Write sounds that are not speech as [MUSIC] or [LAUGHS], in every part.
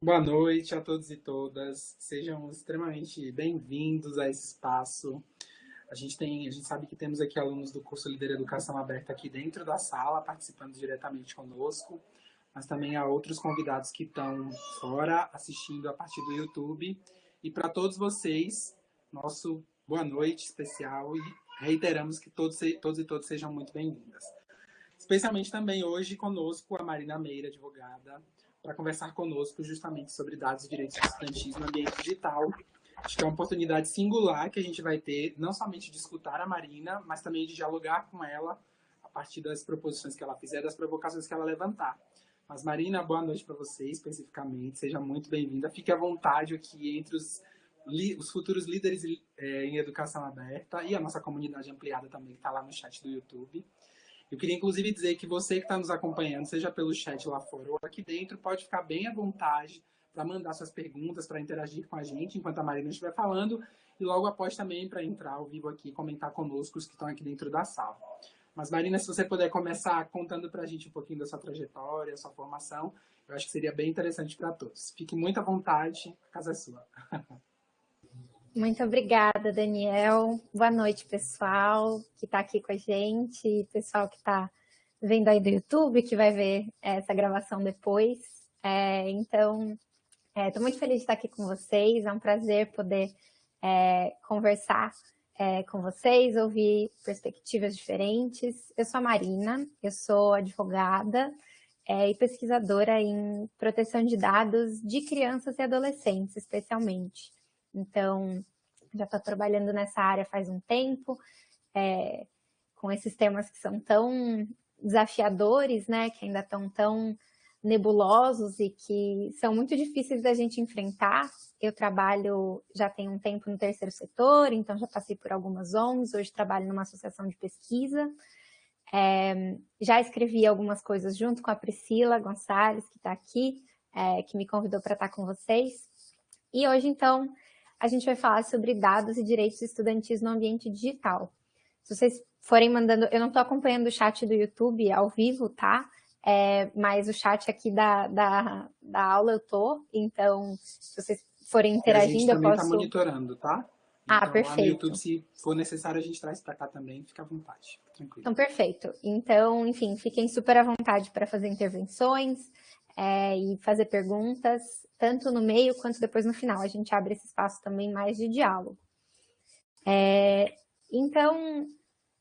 Boa noite a todos e todas. Sejam extremamente bem-vindos a esse espaço. A gente tem, a gente sabe que temos aqui alunos do curso Líder Educação Aberta aqui dentro da sala, participando diretamente conosco, mas também há outros convidados que estão fora, assistindo a partir do YouTube. E para todos vocês, nosso boa noite especial e reiteramos que todos, todos e todas sejam muito bem-vindas. Especialmente também hoje conosco a Marina Meira, advogada, para conversar conosco justamente sobre dados e direitos estudantis no ambiente digital. Acho que é uma oportunidade singular que a gente vai ter, não somente de escutar a Marina, mas também de dialogar com ela a partir das proposições que ela fizer, das provocações que ela levantar. Mas, Marina, boa noite para você especificamente. Seja muito bem-vinda. Fique à vontade aqui entre os, os futuros líderes é, em educação aberta e a nossa comunidade ampliada também, que está lá no chat do YouTube. Eu queria, inclusive, dizer que você que está nos acompanhando, seja pelo chat lá fora ou aqui dentro, pode ficar bem à vontade para mandar suas perguntas, para interagir com a gente enquanto a Marina estiver falando, e logo após também para entrar ao vivo aqui e comentar conosco os que estão aqui dentro da sala. Mas, Marina, se você puder começar contando para a gente um pouquinho da sua trajetória, sua formação, eu acho que seria bem interessante para todos. Fique muito à vontade, a casa é sua. [LAUGHS] Muito obrigada, Daniel. Boa noite, pessoal que está aqui com a gente, pessoal que está vendo aí do YouTube, que vai ver essa gravação depois. É, então, estou é, muito feliz de estar aqui com vocês, é um prazer poder é, conversar é, com vocês, ouvir perspectivas diferentes. Eu sou a Marina, eu sou advogada é, e pesquisadora em proteção de dados de crianças e adolescentes, especialmente. Então, já estou trabalhando nessa área faz um tempo, é, com esses temas que são tão desafiadores, né, que ainda estão tão nebulosos e que são muito difíceis da gente enfrentar. Eu trabalho já tem um tempo no terceiro setor, então já passei por algumas ONGs, hoje trabalho numa associação de pesquisa. É, já escrevi algumas coisas junto com a Priscila Gonçalves, que está aqui, é, que me convidou para estar com vocês. E hoje, então, a gente vai falar sobre dados e direitos estudantis no ambiente digital. Se vocês forem mandando, eu não estou acompanhando o chat do YouTube ao vivo, tá? É, mas o chat aqui da, da, da aula eu tô, então se vocês forem interagindo, eu posso... A gente também está monitorando, tá? Ah, então, ah, perfeito. no YouTube, se for necessário, a gente traz para cá também, fica à vontade, tranquilo. Então, perfeito. Então, enfim, fiquem super à vontade para fazer intervenções é, e fazer perguntas tanto no meio quanto depois no final. A gente abre esse espaço também mais de diálogo. É, então,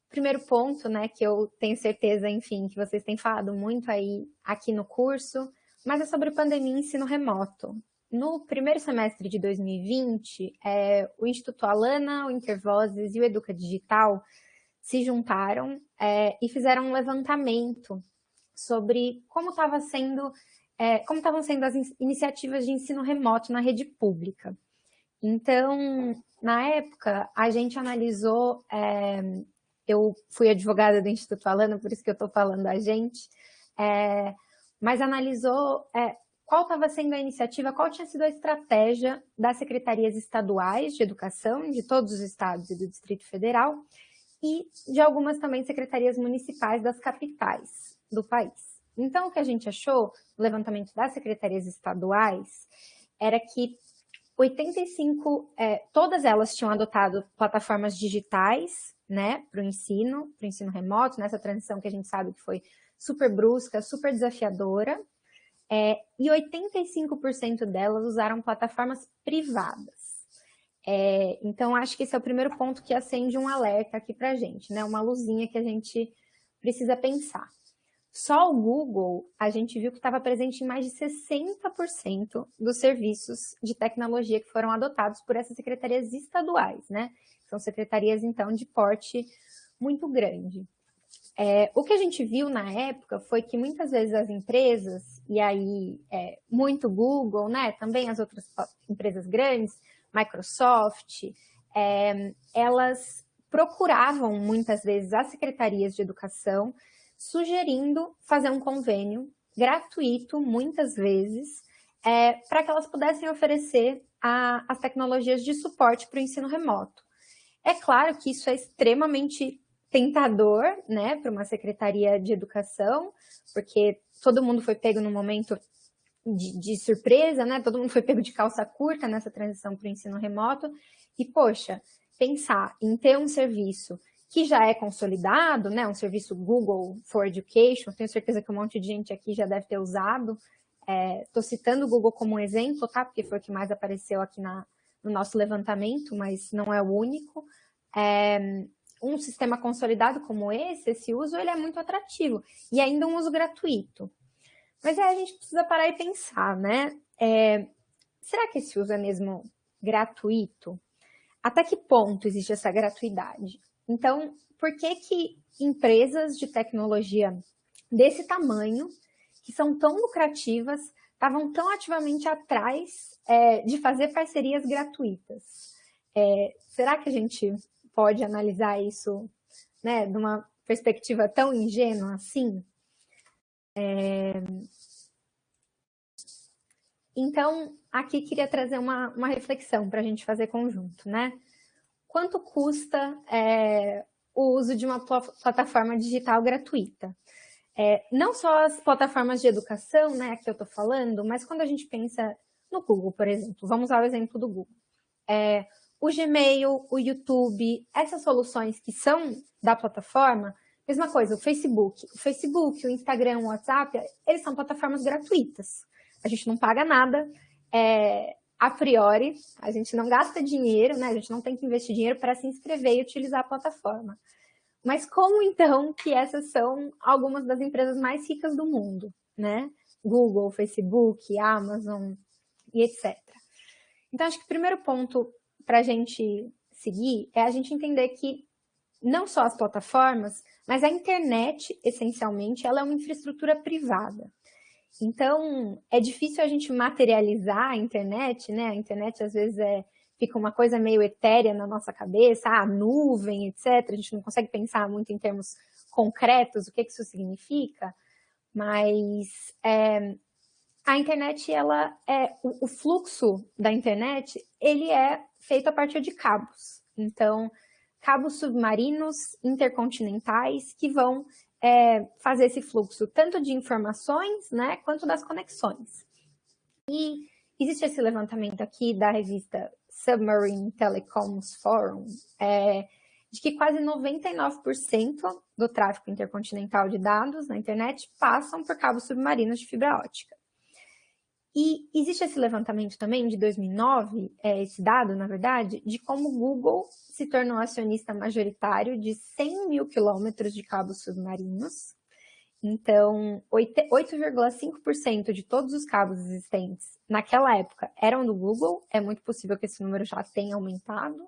primeiro ponto, né, que eu tenho certeza, enfim, que vocês têm falado muito aí aqui no curso, mas é sobre pandemia e ensino remoto. No primeiro semestre de 2020, é, o Instituto Alana, o Intervozes e o Educa Digital se juntaram é, e fizeram um levantamento sobre como estava sendo é, como estavam sendo as iniciativas de ensino remoto na rede pública. Então, na época, a gente analisou, é, eu fui advogada do Instituto Alana, por isso que eu estou falando a gente, é, mas analisou é, qual estava sendo a iniciativa, qual tinha sido a estratégia das secretarias estaduais de educação, de todos os estados e do Distrito Federal, e de algumas também secretarias municipais das capitais do país. Então, o que a gente achou, no levantamento das secretarias estaduais, era que 85, é, todas elas tinham adotado plataformas digitais, né, para o ensino, para o ensino remoto, nessa transição que a gente sabe que foi super brusca, super desafiadora, é, e 85% delas usaram plataformas privadas. É, então, acho que esse é o primeiro ponto que acende um alerta aqui para a gente, né, uma luzinha que a gente precisa pensar. Só o Google, a gente viu que estava presente em mais de 60% dos serviços de tecnologia que foram adotados por essas secretarias estaduais, né? São secretarias, então, de porte muito grande. É, o que a gente viu na época foi que muitas vezes as empresas, e aí é, muito Google, né, também as outras empresas grandes, Microsoft, é, elas procuravam muitas vezes as secretarias de educação sugerindo fazer um convênio gratuito, muitas vezes, é, para que elas pudessem oferecer a, as tecnologias de suporte para o ensino remoto. É claro que isso é extremamente tentador, né, para uma secretaria de educação, porque todo mundo foi pego no momento de, de, surpresa, né? Todo mundo foi pego de calça curta nessa transição para o ensino remoto. E, poxa, pensar em ter um serviço que já é consolidado, né? Um serviço Google for Education, tenho certeza que um monte de gente aqui já deve ter usado. Estou é, citando o Google como um exemplo, tá? Porque foi o que mais apareceu aqui na, no nosso levantamento, mas não é o único. É, um sistema consolidado como esse, esse uso, ele é muito atrativo. E ainda um uso gratuito. Mas aí a gente precisa parar e pensar, né? É, será que esse uso é mesmo gratuito? Até que ponto existe essa gratuidade? Então, por que que empresas de tecnologia desse tamanho, que são tão lucrativas, estavam tão ativamente atrás é, de fazer parcerias gratuitas? É, será que a gente pode analisar isso né, de uma perspectiva tão ingênua assim? É... Então, aqui queria trazer uma, uma reflexão para a gente fazer conjunto, né? Quanto custa é, o uso de uma plataforma digital gratuita? É, não só as plataformas de educação, né, que eu estou falando, mas quando a gente pensa no Google, por exemplo, vamos ao exemplo do Google. É, o Gmail, o YouTube, essas soluções que são da plataforma, mesma coisa, o Facebook. O Facebook, o Instagram, o WhatsApp, eles são plataformas gratuitas. A gente não paga nada, é, a priori, a gente não gasta dinheiro, né? A gente não tem que investir dinheiro para se inscrever e utilizar a plataforma. Mas como então que essas são algumas das empresas mais ricas do mundo, né? Google, Facebook, Amazon e etc. Então, acho que o primeiro ponto para a gente seguir é a gente entender que não só as plataformas, mas a internet, essencialmente, ela é uma infraestrutura privada. Então, é difícil a gente materializar a internet, né? A internet, às vezes, é, fica uma coisa meio etérea na nossa cabeça, a ah, nuvem, etc. A gente não consegue pensar muito em termos concretos o que, que isso significa, mas é, a internet, ela é, o, o fluxo da internet, ele é feito a partir de cabos. Então, cabos submarinos intercontinentais que vão é, fazer esse fluxo tanto de informações, né, quanto das conexões. E existe esse levantamento aqui da revista Submarine Telecoms Forum, é, de que quase 99% do tráfego intercontinental de dados na internet passam por cabos submarinos de fibra ótica. E existe esse levantamento também de 2009, é, esse dado, na verdade, de como o Google se tornou acionista majoritário de 100 mil quilômetros de cabos submarinos. Então, 8,5% de todos os cabos existentes naquela época eram do Google. É muito possível que esse número já tenha aumentado.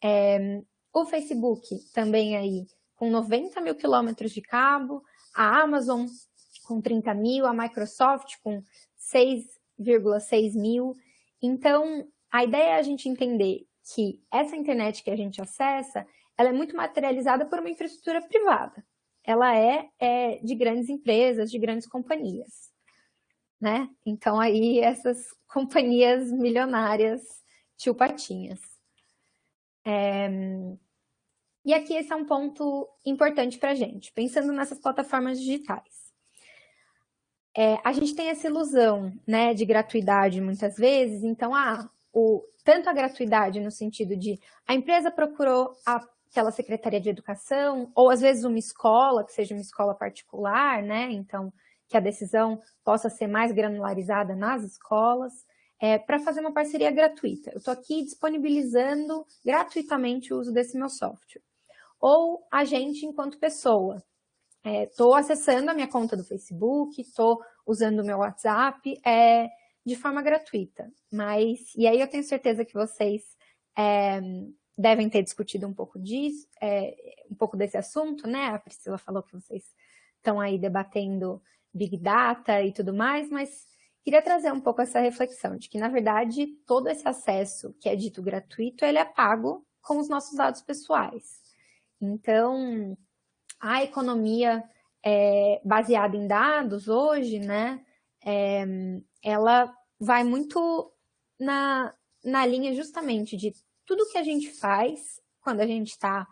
É, o Facebook também aí com 90 mil quilômetros de cabo, a Amazon com 30 mil, a Microsoft com 6,6 mil. Então, a ideia é a gente entender que essa internet que a gente acessa, ela é muito materializada por uma infraestrutura privada. Ela é, é de grandes empresas, de grandes companhias. Né? Então, aí, essas [LAUGHS] companhias milionárias, tio Patinhas. É... E aqui esse é um ponto importante para a gente, pensando nessas plataformas digitais é, a gente tem essa ilusão né, de gratuidade muitas vezes, então, ah, o, tanto a gratuidade no sentido de a empresa procurou a, aquela secretaria de educação, ou às vezes uma escola, que seja uma escola particular, né? Então, que a decisão possa ser mais granularizada nas escolas, é, para fazer uma parceria gratuita. Eu estou aqui disponibilizando gratuitamente o uso desse meu software. Ou a gente, enquanto pessoa, estou é, acessando a minha conta do Facebook, estou usando o meu WhatsApp é, de forma gratuita. Mas, e aí eu tenho certeza que vocês é, devem ter discutido um pouco disso, é, um pouco desse assunto, né? A Priscila falou que vocês estão aí debatendo Big Data e tudo mais, mas queria trazer um pouco essa reflexão de que, na verdade, todo esse acesso que é dito gratuito, ele é pago com os nossos dados pessoais. Então, a economia é, baseada em dados hoje, né, é, ela vai muito na, na linha justamente de tudo que a gente faz quando a gente está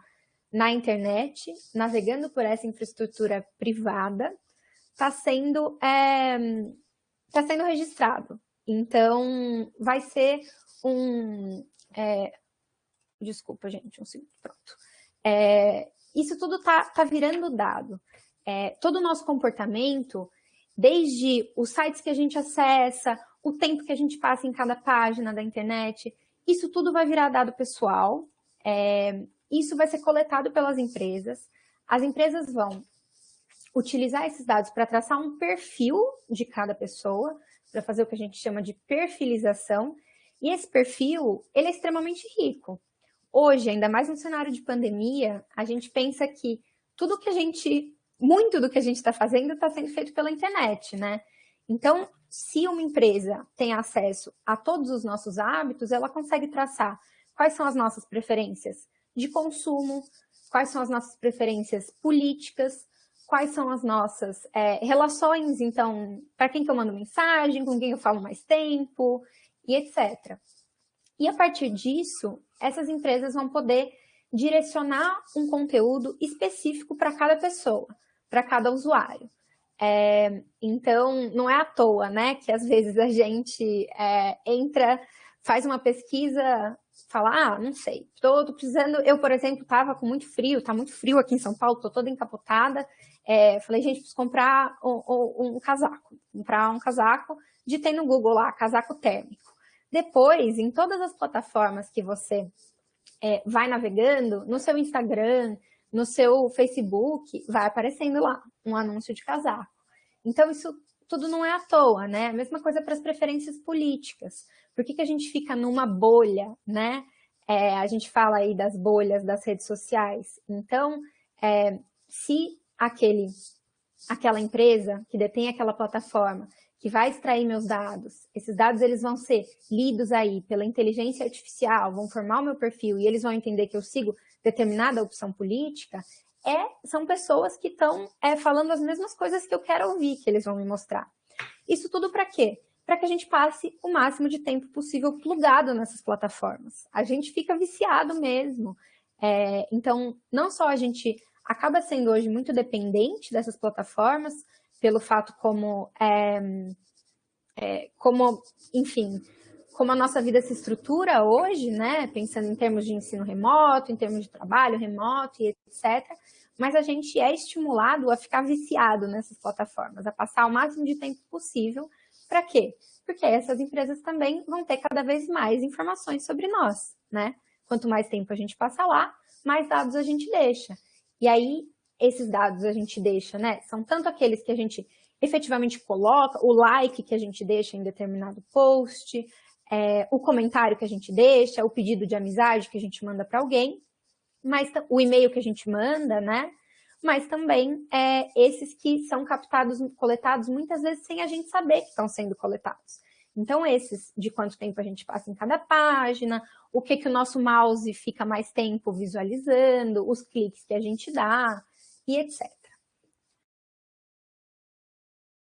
na internet, navegando por essa infraestrutura privada, está sendo, é, está sendo registrado. Então, vai ser um... É, desculpa, gente, um segundo, pronto. É, isso tudo está tá virando dado. É, todo o nosso comportamento, desde os sites que a gente acessa, o tempo que a gente passa em cada página da internet, isso tudo vai virar dado pessoal, é, isso vai ser coletado pelas empresas, as empresas vão utilizar esses dados para traçar um perfil de cada pessoa, para fazer o que a gente chama de perfilização, e esse perfil, ele é extremamente rico. Hoje, ainda mais no cenário de pandemia, a gente pensa que tudo que a gente, muito do que a gente está fazendo está sendo feito pela internet, né? Então, se uma empresa tem acesso a todos os nossos hábitos, ela consegue traçar quais são as nossas preferências de consumo, quais são as nossas preferências políticas, quais são as nossas é, relações, então, para quem que eu mando mensagem, com quem eu falo mais tempo, e etc. E a partir disso, essas empresas vão poder direcionar um conteúdo específico para cada pessoa, para cada usuário. É, então, não é à toa, né, que às vezes a gente é, entra, faz uma pesquisa, fala, ah, não sei, tô precisando, eu, por exemplo, estava com muito frio, tá muito frio aqui em São Paulo, tô toda encapotada, é, falei, gente, preciso comprar um, um, um casaco, comprar um casaco, ditei no Google lá, casaco térmico. Depois, em todas as plataformas que você é, vai navegando, no seu Instagram, no seu Facebook, vai aparecendo lá um anúncio de casaco. Então, isso tudo não é à toa, né? A mesma coisa para as preferências políticas. Por que, que a gente fica numa bolha, né? É, a gente fala aí das bolhas das redes sociais. Então, é, se aquele, aquela empresa que detém aquela plataforma que vai extrair meus dados, esses dados eles vão ser lidos aí pela inteligência artificial, vão formar o meu perfil e eles vão entender que eu sigo determinada opção política, é, são pessoas que estão é, falando as mesmas coisas que eu quero ouvir, que eles vão me mostrar. Isso tudo para quê? Para que a gente passe o máximo de tempo possível plugado nessas plataformas. A gente fica viciado mesmo. É, então, não só a gente acaba sendo hoje muito dependente dessas plataformas, pelo fato como, é, é, como, enfim, como a nossa vida se estrutura hoje, né, pensando em termos de ensino remoto, em termos de trabalho remoto e etc., mas a gente é estimulado a ficar viciado nessas plataformas, a passar o máximo de tempo possível. Para quê? Porque essas empresas também vão ter cada vez mais informações sobre nós, né? Quanto mais tempo a gente passa lá, mais dados a gente deixa. E aí, esses dados a gente deixa, né? São tanto aqueles que a gente efetivamente coloca, o like que a gente deixa em determinado post, é, o comentário que a gente deixa, o pedido de amizade que a gente manda para alguém, mas o e-mail que a gente manda, né? Mas também é, esses que são captados, coletados muitas vezes sem a gente saber que estão sendo coletados. Então, esses de quanto tempo a gente passa em cada página, o que, que o nosso mouse fica mais tempo visualizando, os cliques que a gente dá, e etc.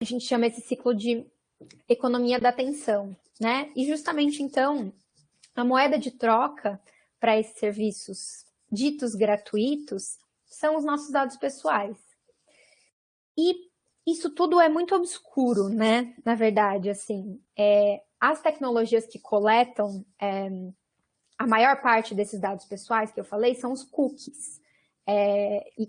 A gente chama esse ciclo de economia da atenção, né? E justamente então, a moeda de troca para esses serviços ditos gratuitos são os nossos dados pessoais. E isso tudo é muito obscuro, né? Na verdade, assim, é, as tecnologias que coletam é, a maior parte desses dados pessoais que eu falei são os cookies. É, e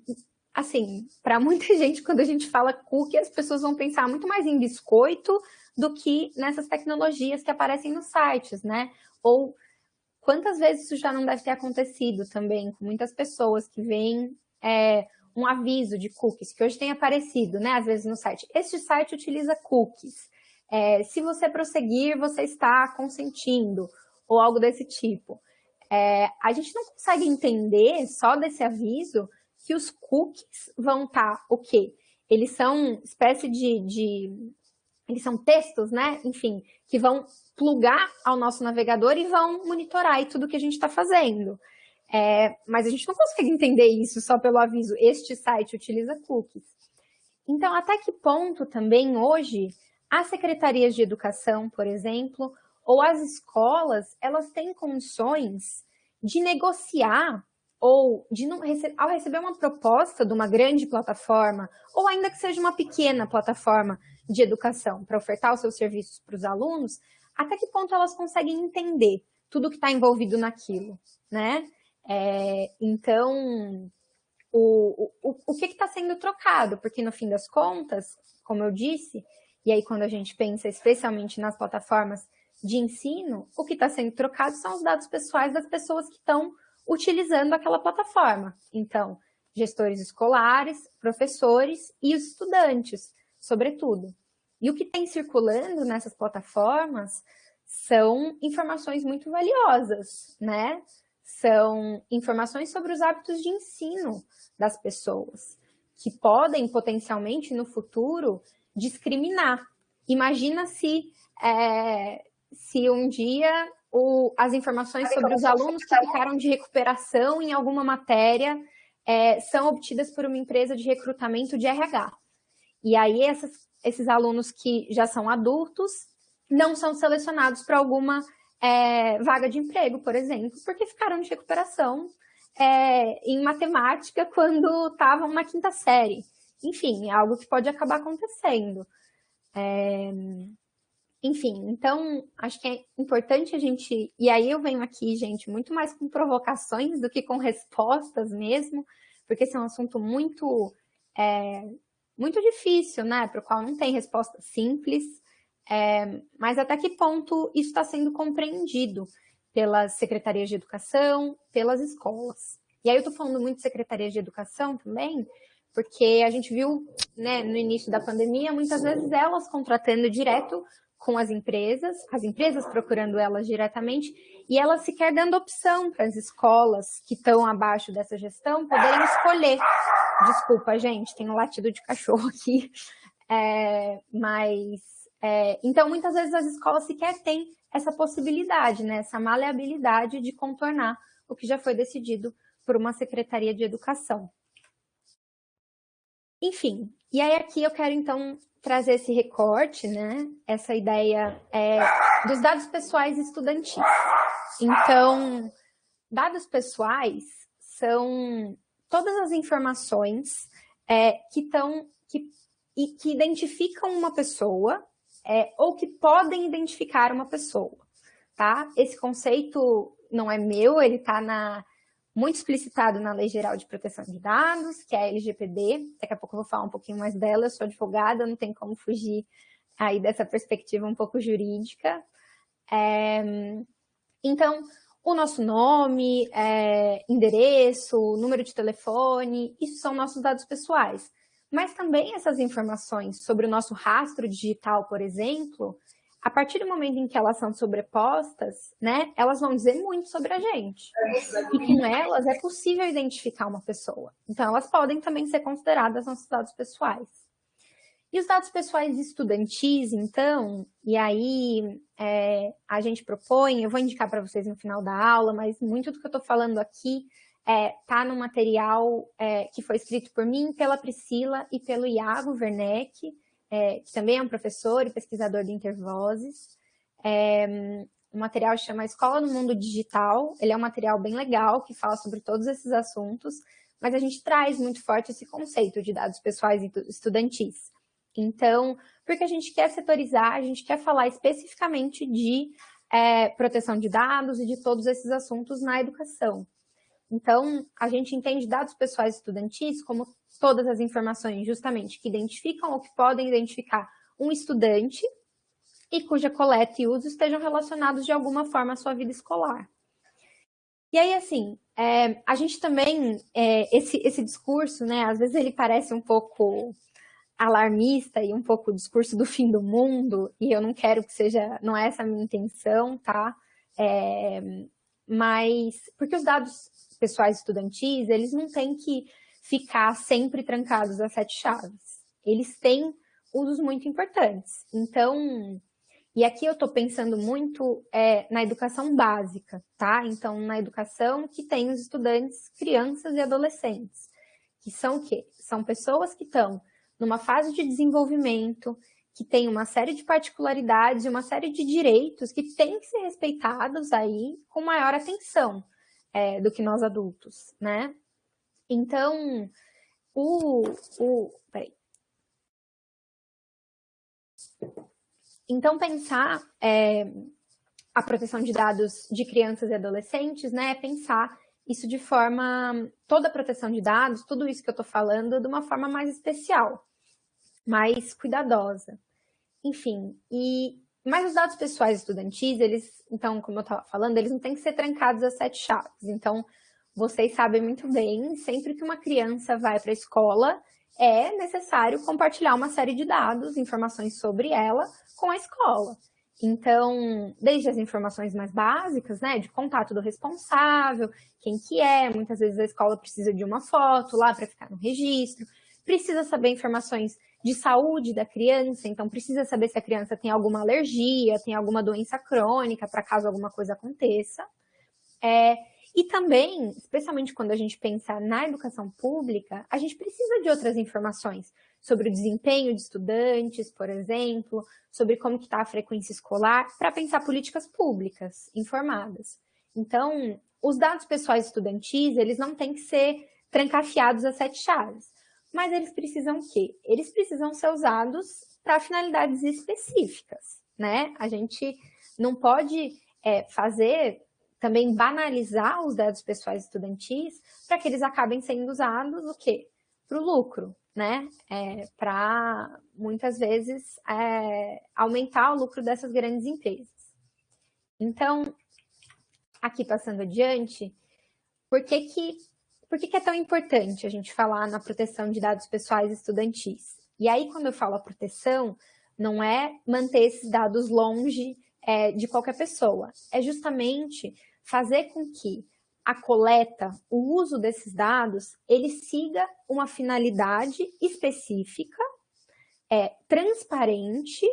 assim, para muita [LAUGHS] gente, quando a gente fala cookie, as pessoas vão pensar muito mais em biscoito do que nessas tecnologias que aparecem nos sites, né? Ou quantas vezes isso já não deve ter acontecido também com muitas pessoas que veem é, um aviso de cookies, que hoje tem aparecido, né? Às vezes no site. Este site utiliza cookies. É, se você prosseguir, você está consentindo, ou algo desse tipo. É, a gente não consegue entender só desse aviso que os cookies vão estar tá, o quê? Eles são espécie de, de, Eles são textos, né? Enfim, que vão plugar ao nosso navegador e vão monitorar aí tudo que a gente está fazendo. É, mas a gente não consegue entender isso só pelo aviso, este site utiliza cookies. Então, até que ponto também hoje as secretarias de educação, por exemplo, ou as escolas, elas têm condições de negociar ou de não, ao receber uma proposta de uma grande plataforma, ou ainda que seja uma pequena plataforma de educação para ofertar os seus serviços para os alunos, até que ponto elas conseguem entender tudo que está envolvido naquilo, né? É, então, o, o, o que está sendo trocado? Porque no fim das contas, como eu disse, e aí quando a gente pensa especialmente nas plataformas de ensino, o que está sendo trocado são os dados pessoais das pessoas que estão utilizando aquela plataforma. Então, gestores escolares, professores e os estudantes, sobretudo. E o que tem circulando nessas plataformas são informações muito valiosas, né? São informações sobre os hábitos de ensino das pessoas, que podem potencialmente no futuro discriminar. Imagina se, é, se um dia o, as informações sobre os alunos que ficaram de recuperação em alguma matéria é, são obtidas por uma empresa de recrutamento de RH. E aí essas, esses alunos que já são adultos não são selecionados para alguma é, vaga de emprego, por exemplo, porque ficaram de recuperação é, em matemática [LAUGHS] quando estavam na quinta série. Enfim, é algo que pode acabar acontecendo. É, enfim, então, acho que é importante a gente... E aí eu venho aqui, gente, muito mais com provocações do que com respostas mesmo, porque esse é um assunto muito, é, muito difícil, né? Para o qual não tem resposta simples. É, mas até que ponto isso está sendo compreendido pelas secretarias de educação, pelas escolas. E aí eu estou falando muito de secretarias de educação também, porque a gente viu né, no início da pandemia, muitas vezes elas contratando direto com as empresas, as empresas procurando elas diretamente, e elas sequer dando opção para as escolas que estão abaixo dessa gestão poderem escolher. Desculpa, gente, tem um latido de cachorro aqui. [LAUGHS] É, mas, é, então, muitas vezes as escolas sequer têm essa possibilidade, né, essa maleabilidade de contornar o que já foi decidido por uma Secretaria de Educação. Enfim, e aí aqui eu quero então trazer esse recorte, né? Essa ideia é, dos dados pessoais estudantis. Então, dados pessoais são todas as informações é, que estão que, que identificam uma pessoa é, ou que podem identificar uma pessoa, tá? Esse conceito não é meu, ele está na muito explicitado na Lei Geral de Proteção de Dados, que é a LGPD. Daqui a pouco eu vou falar um pouquinho mais dela. Eu sou advogada, não tem como fugir aí dessa perspectiva um pouco jurídica. É, então, o nosso nome, é, endereço, número de telefone, isso são nossos dados pessoais. Mas também essas informações sobre o nosso rastro digital, por exemplo, a partir do momento em que elas são sobrepostas, né, elas vão dizer muito sobre a gente. E com elas é possível identificar uma pessoa. Então, elas podem também ser consideradas nossos dados pessoais. E os dados pessoais estudantis, então, e aí é, a gente propõe, eu vou indicar para vocês no final da aula, mas muito do que eu estou falando aqui está é, tá no material é, que foi escrito por mim, pela Priscila e pelo Iago Werneck, é, que também é um professor e pesquisador de Intervozes. É, o material chama Escola no Mundo Digital. Ele é um material bem legal, que fala sobre todos esses assuntos, mas a gente traz muito forte esse conceito de dados pessoais estudantis. Então, porque a gente quer setorizar, a gente quer falar especificamente de é, proteção de dados e de todos esses assuntos na educação. Então, a gente entende dados pessoais estudantis como todas as informações justamente que identificam ou que podem identificar um estudante e cuja coleta e uso estejam relacionados de alguma forma à sua vida escolar. E aí, assim, é, a gente também, é, esse, esse discurso, né, às vezes ele parece um pouco alarmista e um pouco o discurso do fim do mundo, e eu não quero que seja, não é essa a minha intenção, tá? É, mas, porque os dados pessoais estudantis, eles não têm que ficar sempre trancados a sete chaves. Eles têm usos muito importantes. Então, e aqui eu estou pensando muito é, na educação básica, tá? Então, na educação que tem os estudantes, crianças e adolescentes, que são o quê? São pessoas que estão numa fase de desenvolvimento, que tem uma série de particularidades uma série de direitos que têm que ser respeitados aí com maior atenção é, do que nós adultos, né? Então, o, o, peraí. Então, pensar é, a proteção de dados de crianças e adolescentes, né, é pensar isso de forma, toda a proteção de dados, tudo isso que eu estou falando, de uma forma mais especial, mais cuidadosa. Enfim, e mas os dados pessoais estudantis, eles, então, como eu estava falando, eles não têm que ser trancados a sete chaves. Então, vocês sabem muito bem, sempre que uma criança vai para a escola, é necessário compartilhar uma série de dados, informações sobre ela com a escola. Então, desde as informações mais básicas, né, de contato do responsável, quem que é, muitas vezes a escola precisa de uma foto lá para ficar no registro, precisa saber informações de saúde da criança, então precisa saber se a criança tem alguma alergia, tem alguma doença crônica, para caso alguma coisa aconteça. É, e também, especialmente quando a gente pensa na educação pública, a gente precisa de outras informações sobre o desempenho de estudantes, por exemplo, sobre como está a frequência escolar, para pensar políticas públicas informadas. Então, os dados pessoais estudantis, eles não têm que ser trancafiados a sete chaves, mas eles precisam o quê? Eles precisam ser usados para finalidades específicas, né? A gente não pode é, fazer também banalizar os dados pessoais estudantis para que eles acabem sendo usados o quê? Para o lucro, né? É, para, muitas vezes, é, aumentar o lucro dessas grandes empresas. Então, aqui passando adiante, por que que, por que que é tão importante a gente falar na proteção de dados pessoais estudantis? E aí, quando eu falo a proteção, não é manter esses dados longe é, de qualquer pessoa, é justamente fazer com que a coleta, o uso desses dados, ele siga uma finalidade específica, é, transparente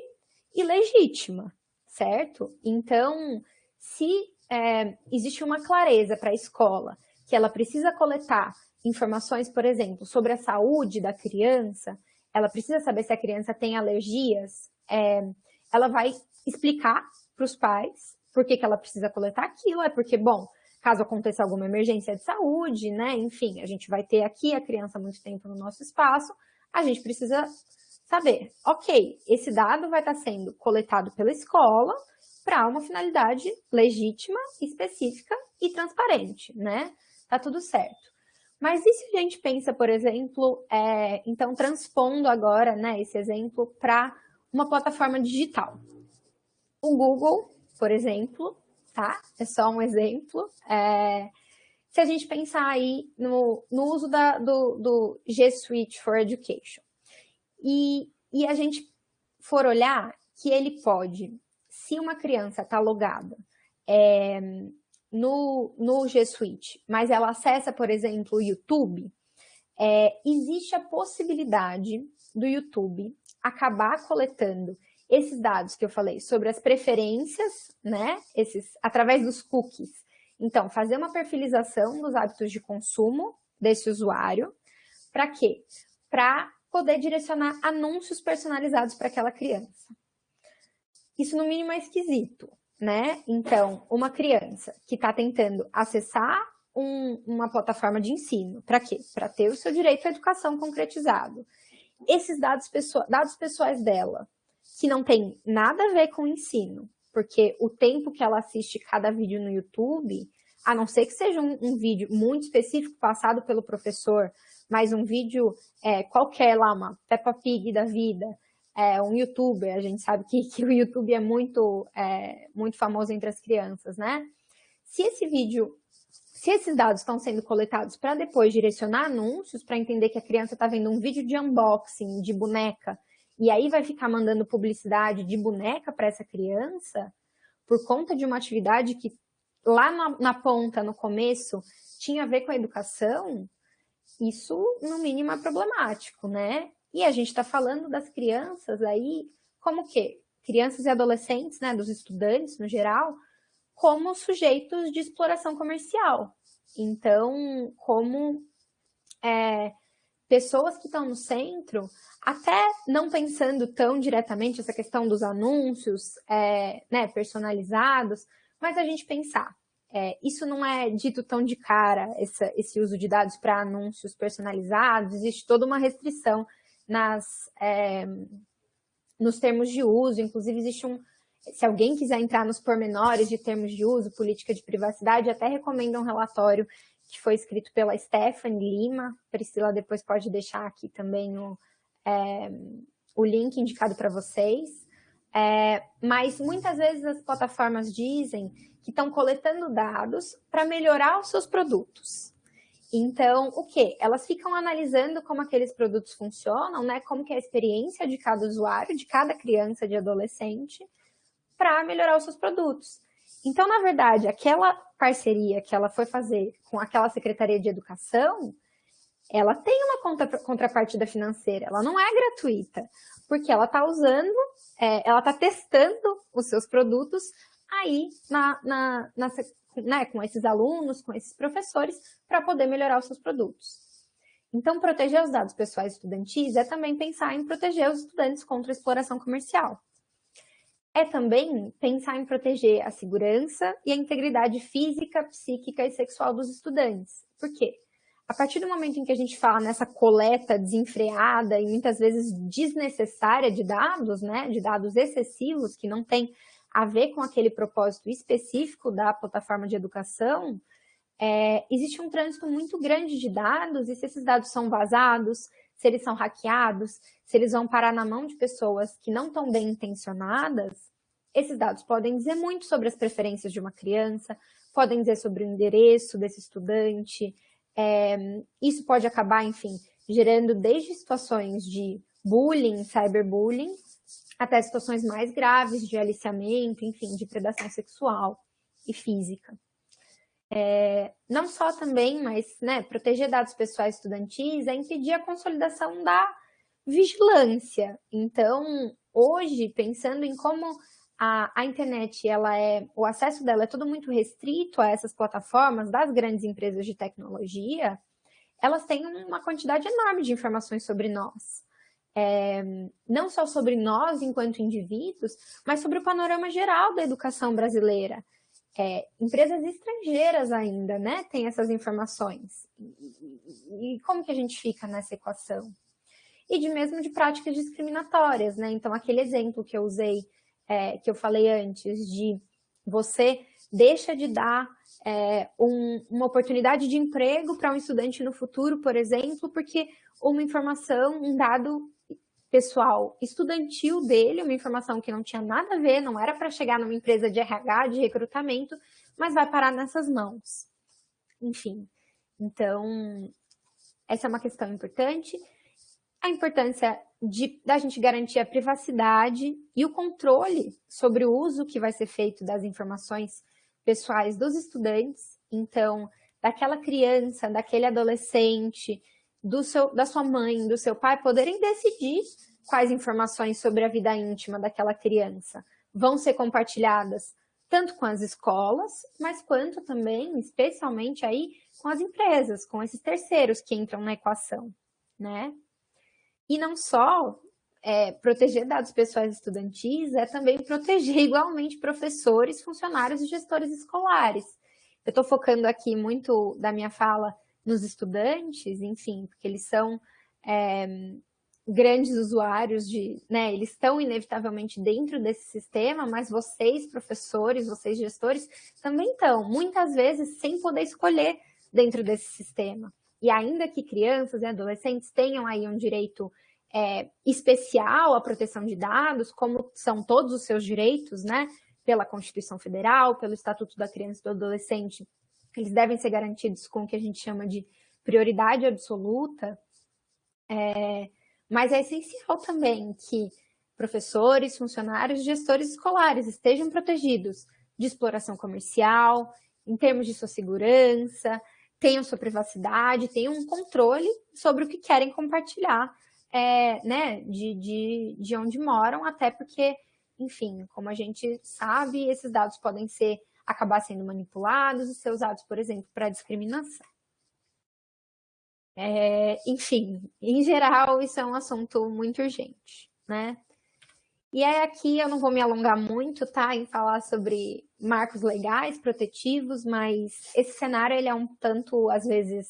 e legítima, certo? Então, se é, existe uma clareza para a escola que ela precisa coletar informações, por exemplo, sobre a saúde da criança, ela precisa saber se a criança tem alergias, é, ela vai explicar para os pais por que, que ela precisa coletar aquilo? É porque, bom, caso aconteça alguma emergência de saúde, né? Enfim, a gente vai ter aqui a criança muito tempo no nosso espaço, a gente precisa saber, ok, esse dado vai estar sendo coletado pela escola para uma finalidade legítima, específica e transparente, né? Tá tudo certo. Mas e se a gente pensa, por exemplo, é, então transpondo agora né, esse exemplo para uma plataforma digital? O Google por exemplo, tá? É só um exemplo. É, se a gente pensar aí no, no uso da, do, do G Suite for Education e, e a gente for olhar que ele pode, se uma criança está logada é, no, no G Suite, mas ela acessa, por exemplo, o YouTube, é, existe a possibilidade do YouTube acabar coletando esses dados que eu falei sobre as preferências, né, esses, através dos cookies. Então, fazer uma perfilização dos hábitos de consumo desse usuário, para quê? Para poder direcionar anúncios personalizados para aquela criança. Isso, no mínimo, é esquisito, né? Então, uma criança que está tentando acessar um, uma plataforma de ensino, para quê? Para ter o seu direito à educação concretizado. Esses dados, pessoa, dados pessoais dela que não tem nada a ver com o ensino, porque o tempo que ela assiste cada vídeo no YouTube, a não ser que seja um, um vídeo muito específico passado pelo professor, mas um vídeo é, qualquer lá, uma Peppa Pig da vida, é, um youtuber, a gente sabe que, que o YouTube é muito, é, muito famoso entre as crianças, né? Se esse vídeo, se esses dados estão sendo coletados para depois direcionar anúncios, para entender que a criança está vendo um vídeo de unboxing de boneca e aí vai ficar mandando publicidade de boneca para essa criança por conta de uma atividade que lá na, na, ponta, no começo, tinha a ver com a educação, isso no mínimo é problemático, né? E a gente está falando das crianças aí, como que? Crianças e adolescentes, né, dos estudantes no geral, como sujeitos de exploração comercial. Então, como é, pessoas que estão no centro, até não pensando tão diretamente essa questão dos anúncios é, né, personalizados, mas a gente pensar, é, isso não é dito tão de cara, essa, esse uso de dados para anúncios personalizados, existe toda uma restrição nas, é, nos termos de uso, inclusive existe um, se alguém quiser entrar nos pormenores de termos de uso, política de privacidade, até recomendo um relatório que foi escrito pela Stephanie Lima. Priscila depois pode deixar aqui também o, é, o link indicado para vocês. É, mas muitas vezes as plataformas dizem que estão coletando dados para melhorar os seus produtos. Então, o que? Elas ficam analisando como aqueles produtos funcionam, né? Como que é a experiência de cada usuário, de cada criança, de adolescente, para melhorar os seus produtos. Então, na verdade, aquela parceria que ela foi fazer com aquela Secretaria de Educação, ela tem uma contra, contrapartida financeira, ela não é gratuita, porque ela está usando, é, ela está testando os seus produtos aí na, na, na, né, com esses alunos, com esses professores, para poder melhorar os seus produtos. Então, proteger os dados pessoais estudantis é também pensar em proteger os estudantes contra a exploração comercial. É também pensar em proteger a segurança e a integridade física, psíquica e sexual dos estudantes. Por quê? A partir do momento em que a gente fala nessa coleta desenfreada e muitas vezes desnecessária de dados, né, de dados excessivos que não tem a ver com aquele propósito específico da plataforma de educação, é, existe um trânsito muito grande de dados e se esses dados são vazados, se eles são hackeados, se eles vão parar na mão de pessoas que não estão bem intencionadas, esses dados podem dizer muito sobre as preferências de uma criança, podem dizer sobre o endereço desse estudante, é, isso pode acabar, enfim, gerando desde situações de bullying, cyberbullying, até situações mais graves de aliciamento, enfim, de predação sexual e física. É, não só também, mas né, proteger dados pessoais estudantis é impedir a consolidação da vigilância. Então, hoje, pensando em como a, a internet, ela é, o acesso dela é todo muito restrito a essas plataformas das grandes empresas de tecnologia, elas têm uma quantidade enorme de informações sobre nós é, não só sobre nós enquanto indivíduos, mas sobre o panorama geral da educação brasileira. É, empresas estrangeiras ainda, né, têm essas informações. E, e, como que a gente fica nessa equação? E de mesmo de práticas discriminatórias, né? Então, aquele exemplo que eu usei, é, que eu falei antes, de você deixa de dar é, um, uma oportunidade de emprego para um estudante no futuro, por exemplo, porque uma informação, um dado pessoal estudantil dele, uma informação que não tinha nada a ver, não era para chegar numa empresa de RH, de recrutamento, mas vai parar nessas mãos. Enfim, então, essa é uma questão importante. A importância de, da gente garantir a privacidade e o controle sobre o uso que vai ser feito das informações pessoais dos estudantes. Então, daquela criança, daquele adolescente, do seu, da sua mãe, do seu pai, poderem decidir quais informações sobre a vida íntima daquela criança vão ser compartilhadas tanto com as escolas, mas quanto também, especialmente aí, com as empresas, com esses terceiros que entram na equação, né? E não só é, proteger dados pessoais estudantis, é também proteger [LAUGHS] igualmente professores, funcionários e gestores escolares. Eu estou focando aqui muito da minha fala nos estudantes, enfim, porque eles são é, grandes usuários de, né, eles estão inevitavelmente dentro desse sistema, mas vocês, professores, vocês, gestores, também estão, muitas vezes, sem poder escolher dentro desse sistema. E ainda que crianças e adolescentes tenham aí um direito é, especial à proteção de dados, como são todos os seus direitos, né, pela Constituição Federal, pelo Estatuto da Criança e do Adolescente, eles devem ser garantidos com o que a gente chama de prioridade absoluta, é, mas é essencial também que professores, funcionários gestores escolares estejam protegidos de exploração comercial, em termos de sua segurança, tenham sua privacidade, tenham um controle sobre o que querem compartilhar, é, né, de, de, de onde moram, até porque, enfim, como a gente sabe, esses dados podem ser acabar sendo manipulados e ser usados, por exemplo, para discriminação. É, enfim, em geral, isso é um assunto muito urgente, né? E aí aqui eu não vou me alongar muito, tá, em falar sobre marcos legais protetivos, mas esse cenário ele é um tanto, às vezes,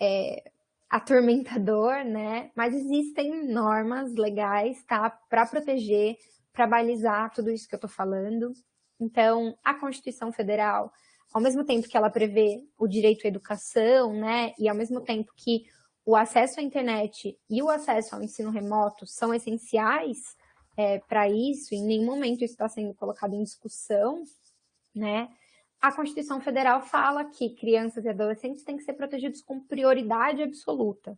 é, atormentador, né? Mas existem normas legais, tá? Para proteger, para balizar tudo isso que eu tô falando. Então, a Constituição Federal, ao mesmo tempo que ela prevê o direito à educação, né? E ao mesmo tempo que o acesso à internet e o acesso ao ensino remoto são essenciais é, para isso, em nenhum momento isso está sendo colocado em discussão, né? A Constituição Federal fala que crianças e adolescentes têm que ser protegidos com prioridade absoluta.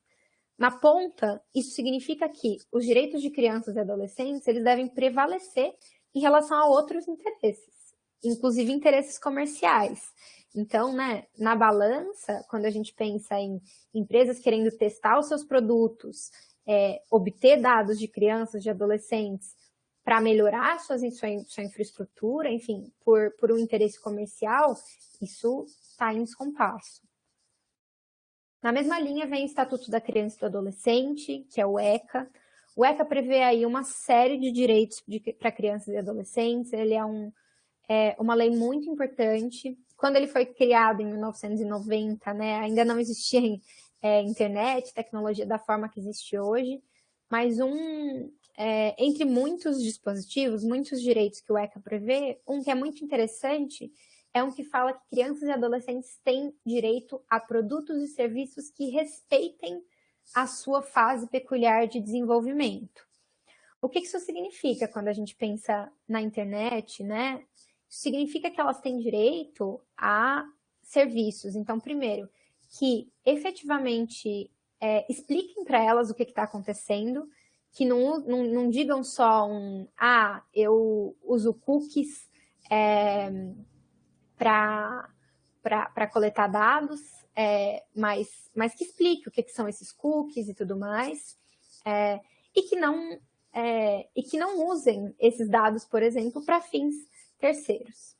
Na ponta, isso significa que os direitos de crianças e adolescentes eles devem prevalecer em relação a outros interesses, inclusive interesses comerciais. Então, né, na balança, quando a gente pensa em empresas querendo testar os seus produtos, é, obter dados de crianças, de adolescentes, para melhorar sua, sua, sua infraestrutura, enfim, por, por um interesse comercial, isso está em descompasso. Na mesma linha vem o Estatuto da Criança e do Adolescente, que é o ECA. O ECA prevê aí uma série de direitos para crianças e adolescentes. Ele é, um, é uma lei muito importante. Quando ele foi criado em 1990, né, ainda não existia é, internet, tecnologia da forma que existe hoje, mas um, é, entre muitos dispositivos, muitos direitos que o ECA prevê, um que é muito interessante é um que fala que crianças e adolescentes têm direito a produtos e serviços que respeitem a sua fase peculiar de desenvolvimento. O que isso significa quando a gente pensa na internet, né? Isso significa que elas têm direito a serviços. Então, primeiro, que efetivamente é, expliquem para elas o que está acontecendo, que não, não, não, digam só um, ah, eu uso cookies é, para coletar dados, é, mas, mas que explique o que, que, são esses cookies e tudo mais, é, e, que não, é, e que não usem esses dados, por exemplo, para fins terceiros.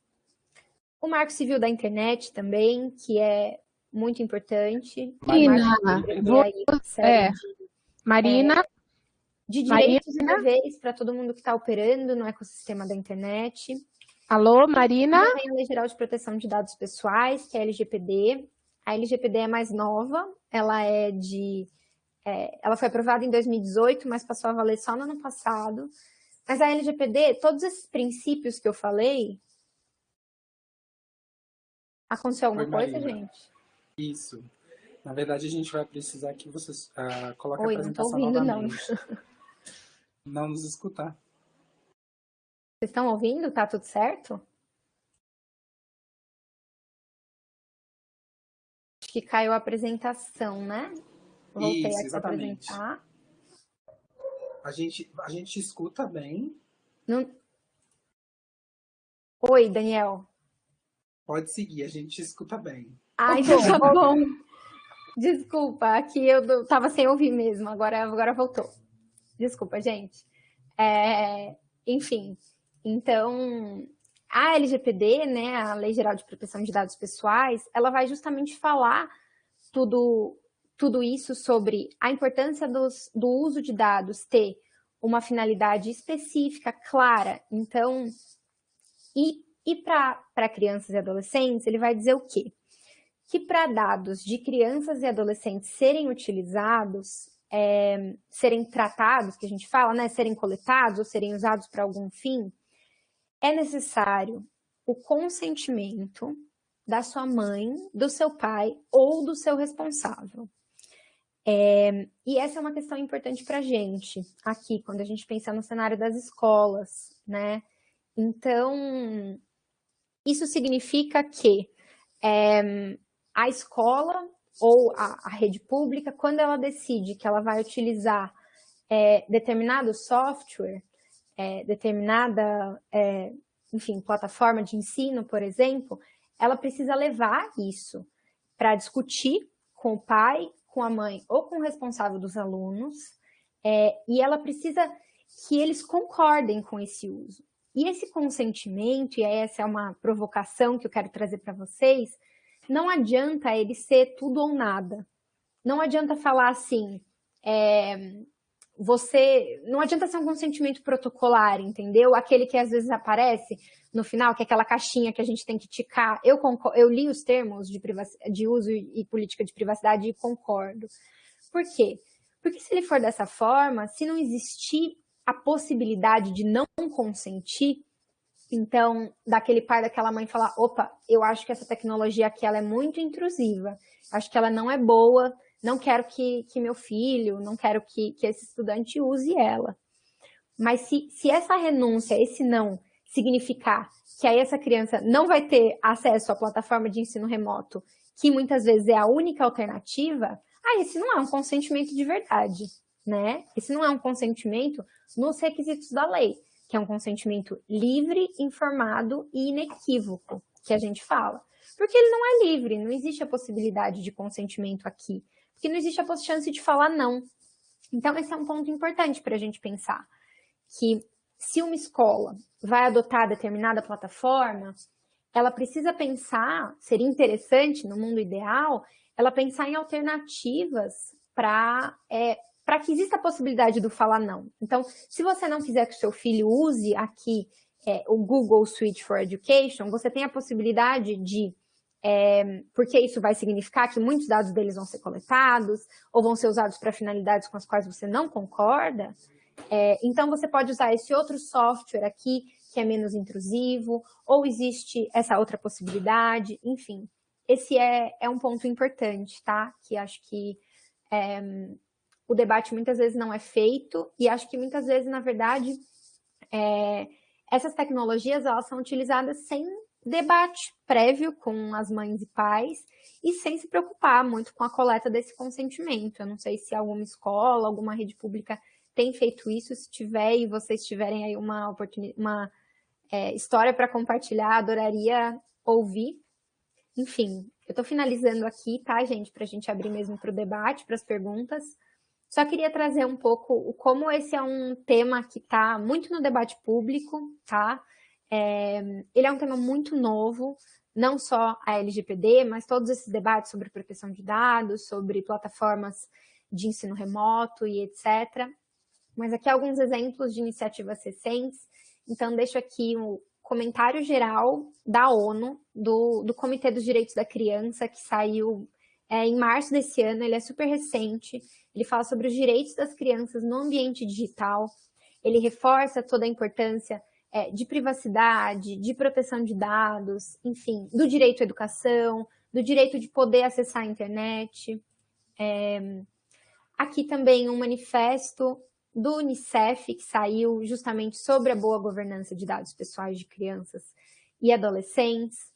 O Marco Civil da Internet também, que é muito importante. Marina, vou, é, Marina, é, de direitos Marina? e deveres para todo mundo que está operando no ecossistema da internet. Alô, Marina? Tem a Lei Geral de Proteção de Dados Pessoais, que é a LGPD. A LGPD é mais nova, ela é de... É, ela foi aprovada em 2018, mas passou a valer só no ano passado. Mas a LGPD, todos esses princípios que eu falei... Aconteceu alguma Oi, coisa, gente? Isso. Na verdade, a gente vai precisar que vocês uh, coloquem Oi, a apresentação não tô ouvindo, novamente. Não. não nos escutar. Vocês estão ouvindo? Tá tudo certo? Acho que caiu a apresentação, né? Voltei Isso, aqui exatamente. apresentar. A gente, a gente escuta bem. Não... Oi, Daniel. Pode seguir, a gente escuta bem. Ai, [LAUGHS] tá bom. Desculpa, aqui eu tava sem ouvir mesmo, agora, agora voltou. Desculpa, gente. É, enfim, então, a LGPD, né, a Lei Geral de Proteção de Dados Pessoais, ela vai justamente falar tudo, tudo isso sobre a importância dos, do uso de dados ter uma finalidade específica, clara. Então, e, e para crianças e adolescentes, ele vai dizer o quê? Que para dados de crianças e adolescentes serem utilizados, é, serem tratados, que a gente fala, né, serem coletados ou serem usados para algum fim, é necessário o consentimento da sua mãe, do seu pai ou do seu responsável. É, e essa é uma questão importante para a gente aqui, quando a gente pensa no cenário das escolas, né? Então, isso significa que é, a escola ou a, a, rede pública, quando ela decide que ela vai utilizar é, determinado software, é, determinada, é, enfim, plataforma de ensino, por exemplo, ela precisa levar isso para discutir com o pai, com a mãe ou com o responsável dos alunos, é, e ela precisa que eles concordem com esse uso. E esse consentimento, e essa é uma provocação que eu quero trazer para vocês, não adianta ele ser tudo ou nada. Não adianta falar assim, é, você, não adianta ser um consentimento protocolar, entendeu? Aquele que às vezes aparece no final, que é aquela caixinha que a gente tem que ticar. Eu, concordo, eu li os termos de, de uso e política de privacidade e concordo. Por quê? Porque se ele for dessa forma, se não existir a possibilidade de não consentir, então, daquele pai, daquela mãe falar, opa, eu acho que essa tecnologia aqui ela é muito intrusiva, acho que ela não é boa, não quero que, que meu filho, não quero que, que esse estudante use ela. Mas se, se essa renúncia, esse não, significar que aí essa criança não vai ter acesso à plataforma de ensino remoto, que muitas vezes é a única alternativa, ah, esse não é um consentimento de verdade, né? Esse não é um consentimento nos requisitos da lei que é um consentimento livre, informado e inequívoco, que a gente fala. Porque ele não é livre, não existe a possibilidade de consentimento aqui, porque não existe a chance de falar não. Então, esse é um ponto importante para a gente pensar, que se uma escola vai adotar determinada plataforma, ela precisa pensar, seria interessante no mundo ideal, ela pensar em alternativas para é, que exista a possibilidade do falar não. Então, se você não quiser que o seu filho use aqui é, o Google Suite for Education, você tem a possibilidade de, é, porque isso vai significar que muitos dados deles vão ser coletados, ou vão ser usados para finalidades com as quais você não concorda, é, então você pode usar esse outro software aqui, que é menos intrusivo, ou existe essa outra possibilidade, enfim. Esse é, é um ponto importante, tá? Que acho que é, o debate muitas vezes não é feito e acho que muitas vezes, na verdade, é, essas tecnologias elas são utilizadas sem debate prévio com as mães e pais e sem se preocupar muito com a coleta desse consentimento. Eu não sei se alguma escola, alguma rede pública tem feito isso, se tiver e vocês tiverem aí uma, uma é, história para compartilhar, adoraria ouvir. Enfim, eu estou finalizando aqui, tá, gente, para a gente abrir mesmo para o debate, para as perguntas. Só queria trazer um pouco como esse é um tema que está muito no debate público, tá? É, ele é um tema muito novo, não só a LGPD, mas todos esses debates sobre proteção de dados, sobre plataformas de ensino remoto e etc. Mas aqui alguns exemplos de iniciativas recentes. Então, deixo aqui o comentário geral da ONU, do, do Comitê dos Direitos da Criança, que saiu é, em março desse ano, ele é super recente, ele fala sobre os direitos das crianças no ambiente digital, ele reforça toda a importância é, de privacidade, de proteção de dados, enfim, do direito à educação, do direito de poder acessar a internet. É, aqui também um manifesto do Unicef, que saiu justamente sobre a boa governança de dados pessoais de crianças e adolescentes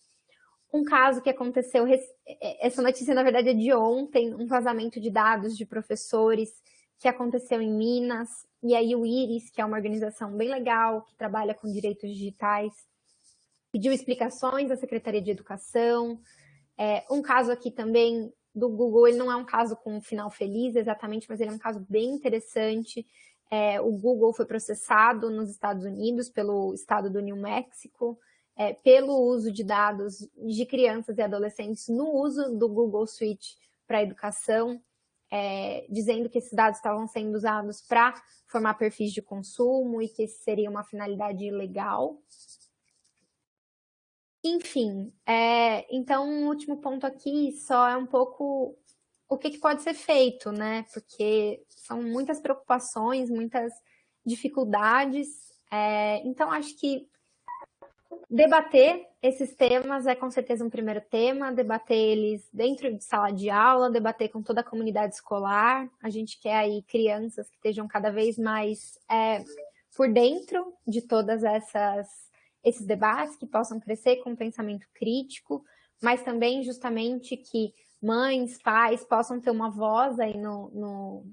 um caso que aconteceu, é, essa notícia na verdade é de ontem, um vazamento de dados de professores que aconteceu em Minas, e aí o IRIS, que é uma organização bem legal, que trabalha com direitos digitais, pediu explicações à Secretaria de Educação. É, um caso aqui também do Google, ele não é um caso com um final feliz exatamente, mas ele é um caso bem interessante. É, o Google foi processado nos Estados Unidos pelo estado do New Mexico, é, pelo uso de dados de crianças e adolescentes no uso do Google Suite para educação, é, dizendo que esses dados estavam sendo usados para formar perfis de consumo e que isso seria uma finalidade ilegal. Enfim, é, então o último ponto aqui só é um pouco o que, que pode ser feito, né? Porque são muitas preocupações, muitas dificuldades. É, então, acho que Debater esses temas é com certeza um primeiro tema, debater eles dentro de sala de aula, debater com toda a comunidade escolar. A gente quer aí crianças que estejam cada vez mais é, por dentro de todas essas esses debates, que possam crescer com pensamento crítico, mas também justamente que mães, pais possam ter uma voz aí no, no,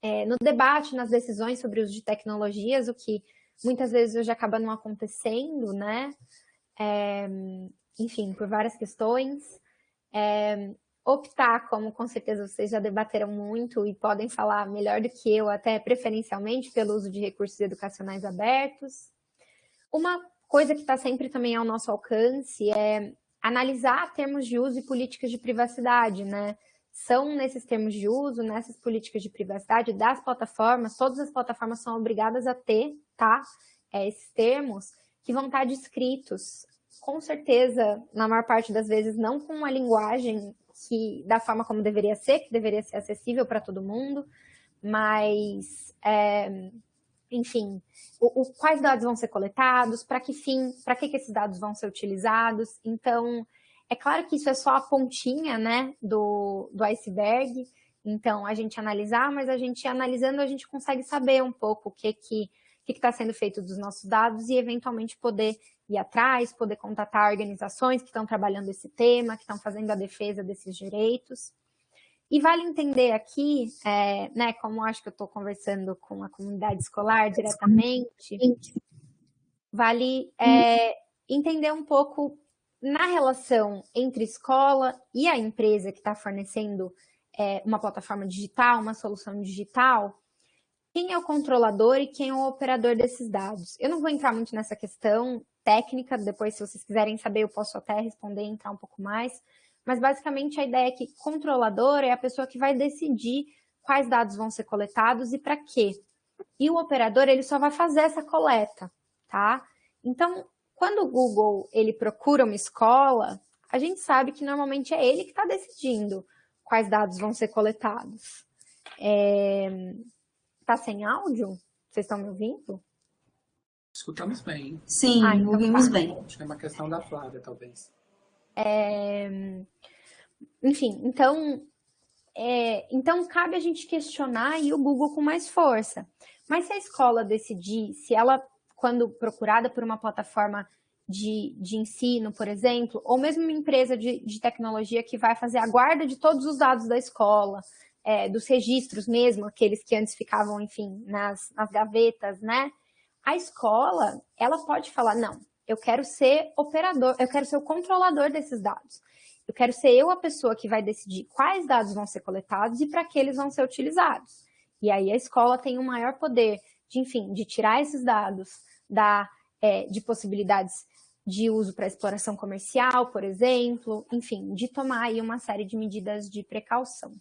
é, no debate, nas decisões sobre o uso de tecnologias, o que muitas vezes hoje acaba não acontecendo, né? É, enfim, por várias questões. É, optar, como com certeza vocês já debateram muito e podem falar melhor do que eu, até preferencialmente pelo uso de recursos educacionais abertos. Uma coisa que está sempre também ao nosso alcance é analisar termos de uso e políticas de privacidade, né? São nesses termos de uso, nessas políticas de privacidade das plataformas, todas as plataformas são obrigadas a ter, tá? É, esses termos que vão estar descritos, com certeza, na maior parte das vezes, não com uma linguagem que da forma como deveria ser, que deveria ser acessível para todo mundo, mas, é, enfim, o, o, quais dados vão ser coletados, para que fim, para que, que esses dados vão ser utilizados. Então, é claro que isso é só a pontinha né, do, do iceberg, então a gente analisar, mas a gente analisando, a gente consegue saber um pouco o que que que está sendo feito dos nossos dados e eventualmente poder ir atrás, poder contatar organizações que estão trabalhando esse tema, que estão fazendo a defesa desses direitos. E vale entender aqui, é, né, como acho que eu estou conversando com a comunidade escolar diretamente, vale é, entender um pouco na relação entre escola e a empresa que está fornecendo é, uma plataforma digital, uma solução digital, quem é o controlador e quem é o operador desses dados. Eu não vou entrar muito nessa questão técnica, depois se vocês quiserem saber eu posso até responder e entrar um pouco mais, mas basicamente a ideia é que controlador é a pessoa que vai decidir quais dados vão ser coletados e para quê. E o operador, ele só vai fazer essa coleta, tá? Então, quando o Google, ele procura uma escola, a gente sabe que normalmente é ele que está decidindo quais dados vão ser coletados. É... Tá sem áudio? Vocês estão me ouvindo? Escutamos bem. Sim, ah, então ouvimos tá. bem. Acho que é uma questão da Flávia, talvez. É... Enfim, então, é... então cabe a gente questionar e o Google com mais força. Mas se a escola decidir, se ela, quando procurada por uma plataforma de, de ensino, por exemplo, ou mesmo uma empresa de, de tecnologia que vai fazer a guarda de todos os dados da escola, é, dos registros mesmo, aqueles que antes ficavam, enfim, nas, nas gavetas, né? A escola, ela pode falar, não, eu quero ser operador, eu quero ser o controlador desses dados. Eu quero ser eu a pessoa que vai decidir quais dados vão ser coletados e para que eles vão ser utilizados. E aí a escola tem um maior poder de, enfim, de tirar esses dados da, é, de possibilidades de uso para exploração comercial, por exemplo, enfim, de tomar aí uma série de medidas de precaução.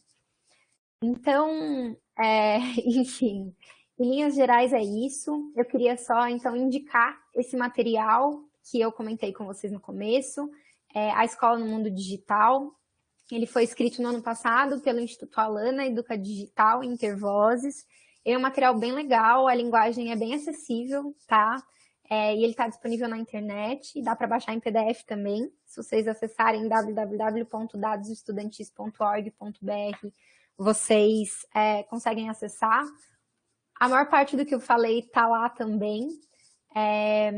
Então, é, [LAUGHS] enfim, em linhas gerais é isso. Eu queria só, então, indicar esse material que eu comentei com vocês no começo, é, A Escola no Mundo Digital. Ele foi escrito no ano passado pelo Instituto Alana Educa Digital Intervozes. É um material bem legal, a linguagem é bem acessível, tá? É, e ele está disponível na internet, dá para baixar em PDF também. Se vocês acessarem www.dadosestudantis.org.br vocês é, conseguem acessar. A maior parte do que eu falei está lá também. É,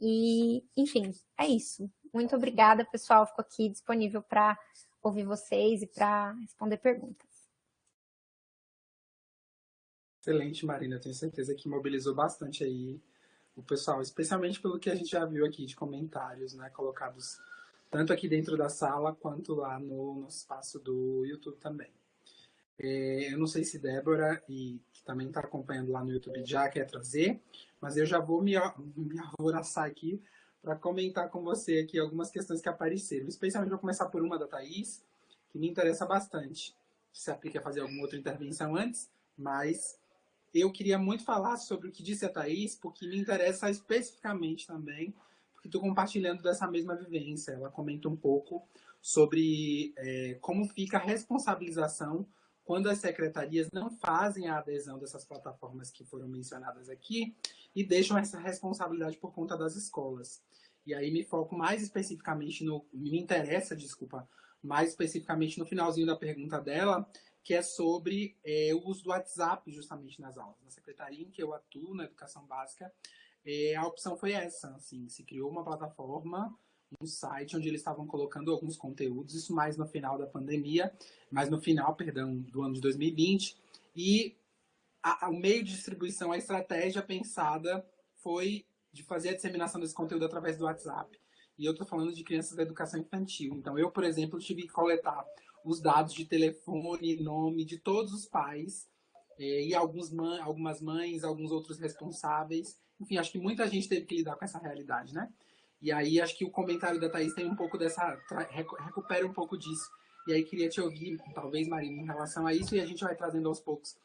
e, enfim, é isso. Muito obrigada, pessoal. Fico aqui disponível para ouvir vocês e para responder perguntas. Excelente, Marina. Tenho certeza que mobilizou bastante aí o pessoal, especialmente pelo que a gente já viu aqui de comentários, né, colocados tanto aqui dentro da sala quanto lá no, espaço do YouTube também. É, eu não sei se Débora, e que também está acompanhando lá no YouTube, já quer trazer, mas eu já vou me, me alvoroçar aqui para comentar com você aqui algumas questões que apareceram. Especialmente vou começar por uma da Thaís, que me interessa bastante. Se aplica a fazer alguma outra intervenção antes, mas eu queria muito falar sobre o que disse a Thaís, porque me interessa especificamente também, porque estou compartilhando dessa mesma vivência. Ela comenta um pouco sobre é, como fica a responsabilização quando as secretarias não fazem a adesão dessas plataformas que foram mencionadas aqui e deixam essa responsabilidade por conta das escolas. E aí me foco mais especificamente no, me interessa, desculpa, mais especificamente no finalzinho da pergunta dela, que é sobre é, o uso do WhatsApp justamente nas aulas. Na secretaria em que eu atuo, na educação básica, é, a opção foi essa, assim, se criou uma plataforma um site onde eles estavam colocando alguns conteúdos, isso mais no final da pandemia, mais no final, perdão, do ano de 2020, e a, a, o meio de distribuição, a estratégia pensada foi de fazer a disseminação desse conteúdo através do WhatsApp. E eu estou falando de crianças da educação infantil. Então, eu, por exemplo, tive que coletar os dados de telefone, nome de todos os pais, eh, e alguns mãe, algumas mães, alguns outros responsáveis. Enfim, acho que muita gente teve que lidar com essa realidade, né? E aí acho que o comentário da Thaís tem um pouco dessa. recupera um pouco disso. E aí queria te ouvir, talvez, Marina, em relação a isso, e a gente vai trazendo aos poucos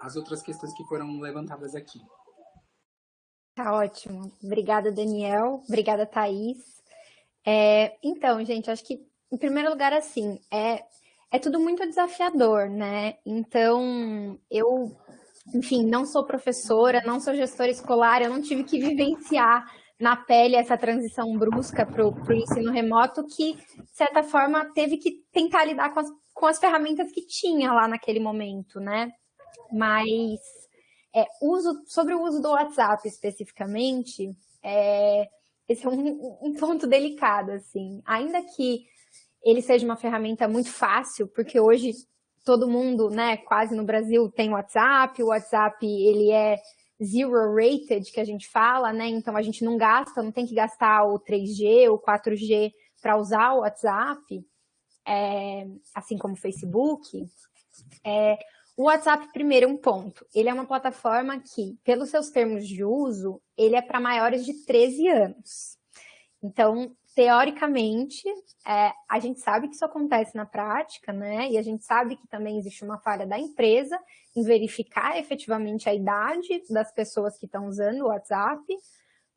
as outras questões que foram levantadas aqui. Tá ótimo. Obrigada, Daniel. Obrigada, Thaís. É, então, gente, acho que, em primeiro lugar, assim, é, é tudo muito desafiador, né? Então, eu, enfim, não sou professora, não sou gestora escolar, eu não tive que vivenciar na pele essa transição brusca para o ensino remoto, que, de certa forma, teve que tentar lidar com as, com as ferramentas que tinha lá naquele momento, né? Mas é, uso, sobre o uso do WhatsApp especificamente, é, esse é um, um ponto delicado, assim. Ainda que ele seja uma ferramenta muito fácil, porque hoje todo mundo, né, quase no Brasil tem WhatsApp, o WhatsApp ele é zero rated, que a gente fala, né, então a gente não gasta, não tem que gastar o 3G ou 4G para usar o WhatsApp, é, assim como o Facebook. É, o WhatsApp, primeiro, um ponto. Ele é uma plataforma que, pelos seus termos de uso, ele é para maiores de 13 anos. Então, teoricamente, é, a gente sabe que isso acontece na prática, né? E a gente sabe que também existe uma falha da empresa em verificar efetivamente a idade das pessoas que estão usando o WhatsApp,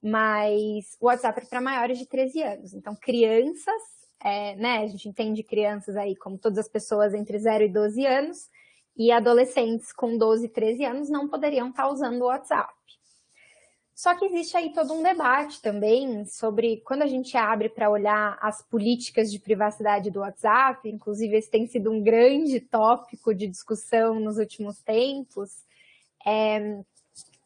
mas o WhatsApp é para maiores de 13 anos. Então, crianças, é, né? A gente entende crianças aí como todas as pessoas entre 0 e 12 anos, e adolescentes com 12 e 13 anos não poderiam estar usando o WhatsApp. Só que existe aí todo um debate também sobre quando a gente abre para olhar as políticas de privacidade do WhatsApp, inclusive esse tem sido um grande tópico de discussão nos últimos tempos, é,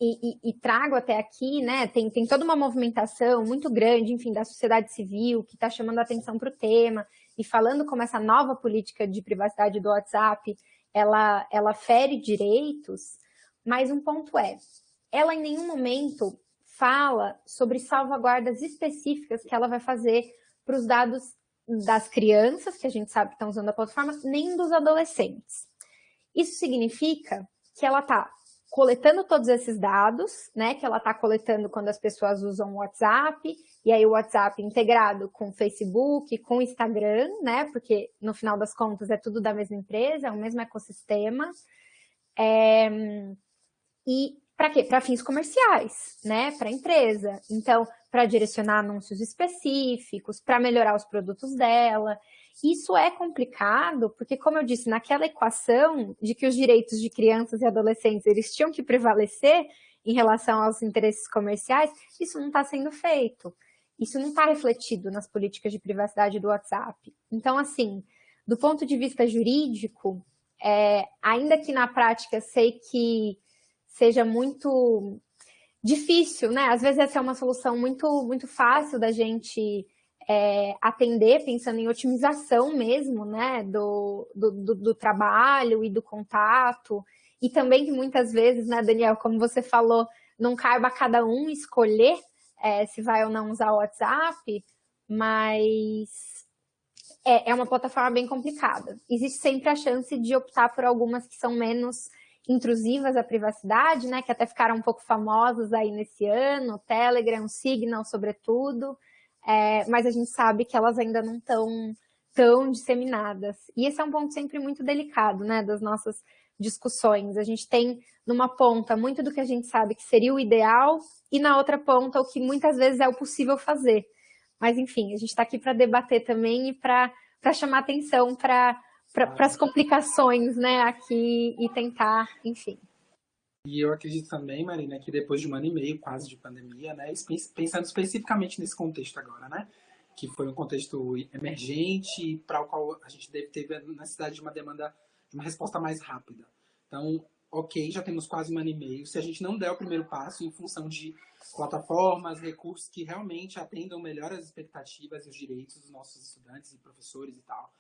e, e, e, trago até aqui, né, tem, tem toda uma movimentação muito grande, enfim, da sociedade civil que está chamando a atenção para o tema e falando como essa nova política de privacidade do WhatsApp, ela, ela fere direitos, mas um ponto é, ela em nenhum momento fala sobre salvaguardas específicas que ela vai fazer para os dados das crianças, que a gente sabe que estão usando a plataforma, nem dos adolescentes. Isso significa que ela está coletando todos esses dados, né, que ela está coletando quando as pessoas usam o WhatsApp, e aí o WhatsApp integrado com Facebook, com Instagram, né, porque no final das contas é tudo da mesma empresa, é o mesmo ecossistema. É, e para quê? Para fins comerciais, né? Para empresa. Então, para direcionar anúncios específicos, para melhorar os produtos dela. Isso é complicado, porque, como eu disse, naquela equação de que os direitos de crianças e adolescentes eles tinham que prevalecer em relação aos interesses comerciais, isso não está sendo feito. Isso não está refletido nas políticas de privacidade do WhatsApp. Então, assim, do ponto de vista jurídico, é, ainda que na prática sei que seja muito difícil, né? Às vezes essa é uma solução muito, muito fácil da gente é, atender, pensando em otimização mesmo, né? Do, do, do, trabalho e do contato. E também que muitas vezes, né, Daniel, como você falou, não cabe a cada um escolher é, se vai ou não usar o WhatsApp, mas é, é uma plataforma bem complicada. Existe sempre a chance de optar por algumas que são menos intrusivas à privacidade, né, que até ficaram um pouco famosas aí nesse ano, Telegram, Signal, sobretudo, é, mas a gente sabe que elas ainda não estão tão disseminadas. E esse é um ponto sempre muito delicado, né, das nossas discussões. A gente tem numa ponta muito do que a gente sabe que seria o ideal e na outra ponta o que muitas vezes é o possível fazer. Mas enfim, a gente está aqui para debater também e para chamar atenção para para as complicações, né, aqui e tentar, enfim. E eu acredito também, Marina, que depois de um ano e meio quase de pandemia, né, pensando especificamente nesse contexto agora, né, que foi um contexto emergente para o qual a gente deve ter necessidade de uma demanda, de uma resposta mais rápida. Então, ok, já temos quase um ano e meio. Se a gente não der o primeiro passo em função de plataformas, recursos que realmente atendam melhor as expectativas e os direitos dos nossos estudantes e professores e tal,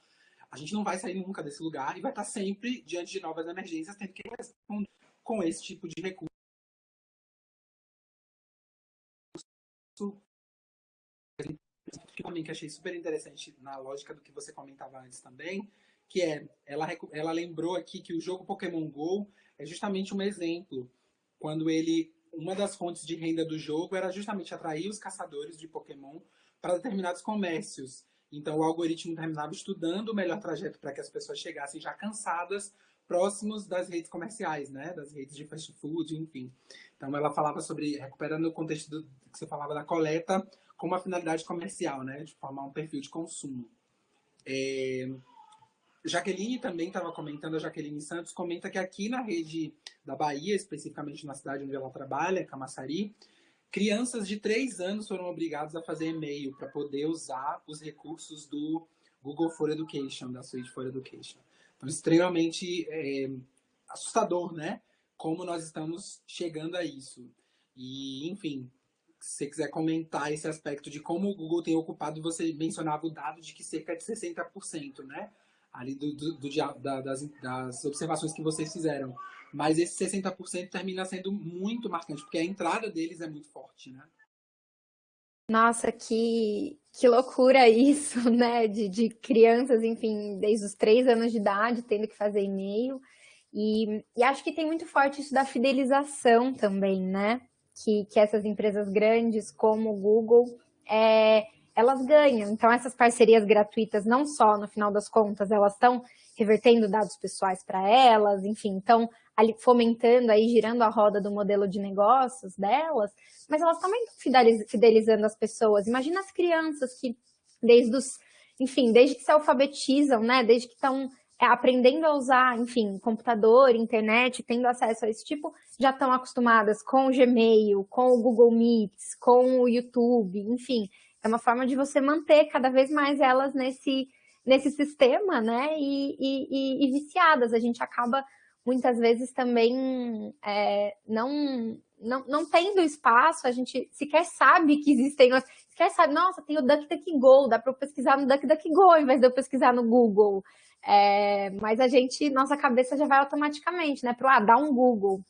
a gente não vai sair nunca desse lugar e vai estar sempre diante de novas emergências, tendo que responder com esse tipo de recurso. Que também que achei super interessante na lógica do que você comentava antes também, que é, ela, ela lembrou aqui que o jogo Pokémon GO é justamente um exemplo, quando ele, uma das fontes de renda do jogo era justamente atrair os caçadores de Pokémon para determinados comércios. Então, o algoritmo terminava estudando o melhor trajeto para que as pessoas chegassem já cansadas, próximos das redes comerciais, né? Das redes de fast food, enfim. Então, ela falava sobre, recuperando o contexto do, que você falava da coleta, com uma finalidade comercial, né? De formar um perfil de consumo. É, Jaqueline também estava comentando, a Jaqueline Santos comenta que aqui na rede da Bahia, especificamente na cidade onde ela trabalha, Camaçari, crianças de 3 anos foram obrigadas a fazer e-mail para poder usar os recursos do Google for Education, da suite for Education. Então, extremamente é, assustador, né? Como nós estamos chegando a isso. E, enfim, se você quiser comentar esse aspecto de como o Google tem ocupado, você mencionava o dado de que cerca de 60%, né? Ali do, do, do da, das, das observações que vocês fizeram. Mas esse 60% termina sendo muito marcante, porque a entrada deles é muito forte, né? Nossa, que, que loucura isso, [LAUGHS] né? De, de crianças, enfim, desde os três anos de idade, tendo que fazer e-mail. E, e acho que tem muito forte isso da fidelização também, né? que, que essas empresas grandes, como o Google, é, elas ganham. Então, essas parcerias gratuitas, não só no final das contas, elas estão revertendo dados pessoais para elas, enfim, então ali fomentando aí, girando a roda do modelo de negócios delas, mas elas também estão fidelizando as pessoas. Imagina as crianças que desde os, enfim, desde que se alfabetizam, né, desde que estão é, aprendendo a usar, enfim, computador, internet, tendo acesso a esse tipo, já estão acostumadas com o Gmail, com o Google Meets, com o YouTube, enfim, é uma forma de você manter cada vez mais elas nesse, nesse sistema, né, e, e, e viciadas. A gente acaba, muitas vezes, também é, não, não, não tendo espaço, a gente sequer sabe que existem, sequer sabe, nossa, tem o DuckDuckGo, dá para eu pesquisar no DuckDuckGo, ao invés de eu pesquisar no Google. É, mas a gente, nossa cabeça já vai automaticamente, né? Para ah, dar um Google.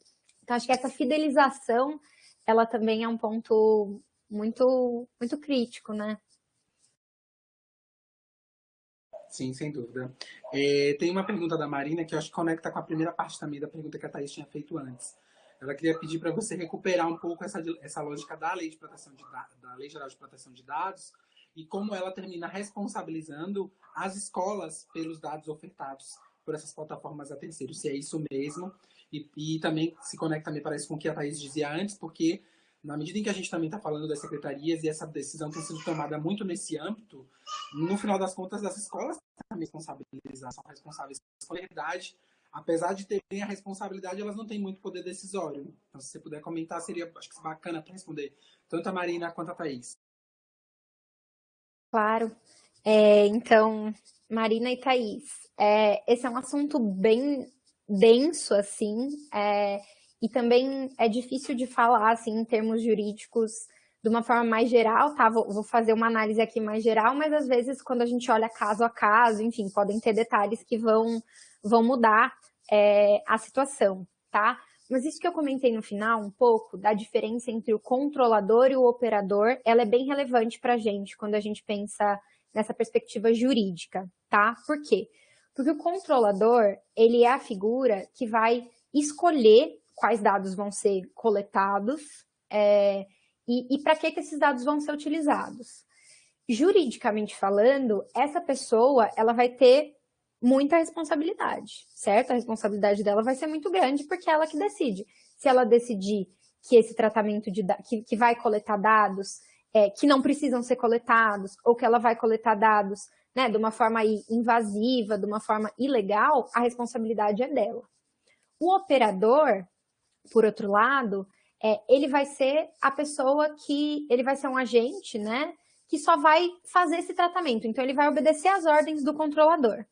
Então, acho que essa fidelização, ela também é um ponto muito, muito crítico, né? Sim, sem dúvida. É, tem uma pergunta da Marina que eu acho que conecta com a primeira parte também da pergunta que a Thaís tinha feito antes. Ela queria pedir para você recuperar um pouco essa, essa lógica da lei de proteção de da lei geral de proteção de dados e como ela termina responsabilizando as escolas pelos dados ofertados por essas plataformas a terceiros, se é isso mesmo. E, e também se conecta, me parece, com o que a Thaís dizia antes, porque na medida em que a gente também está falando das secretarias e essa decisão tem sido tomada muito nesse âmbito, no final das contas, as escolas também responsabilizar, são responsáveis pela verdade. Apesar de terem a responsabilidade, elas não têm muito poder decisório. Então, se você puder comentar, seria acho que bacana para responder tanto a Marina quanto a Thaís. Claro. É, então, Marina e Thaís, é, esse é um assunto bem denso, assim, é, e também é difícil de falar, assim, em termos jurídicos, de uma forma mais geral, tá? Vou, vou, fazer uma análise aqui mais geral, mas às vezes quando a gente olha caso a caso, enfim, podem ter detalhes que vão, vão mudar é, a situação, tá? Mas isso que eu comentei no final, um pouco, da diferença entre o controlador e o operador, ela é bem relevante para a gente quando a gente pensa nessa perspectiva jurídica, tá? Por quê? Porque o controlador, ele é a figura que vai escolher quais dados vão ser coletados é, e, e para que, que esses dados vão ser utilizados. Juridicamente falando, essa pessoa, ela vai ter muita responsabilidade, certo? A responsabilidade dela vai ser muito grande porque é ela que decide. Se ela decidir que esse tratamento de que, que vai coletar dados é, que não precisam ser coletados, ou que ela vai coletar dados né, de uma forma invasiva, de uma forma ilegal, a responsabilidade é dela. O operador, por outro lado, é, ele vai ser a pessoa que, ele vai ser um agente, né, que só vai fazer esse tratamento. Então, ele vai obedecer às ordens do controlador.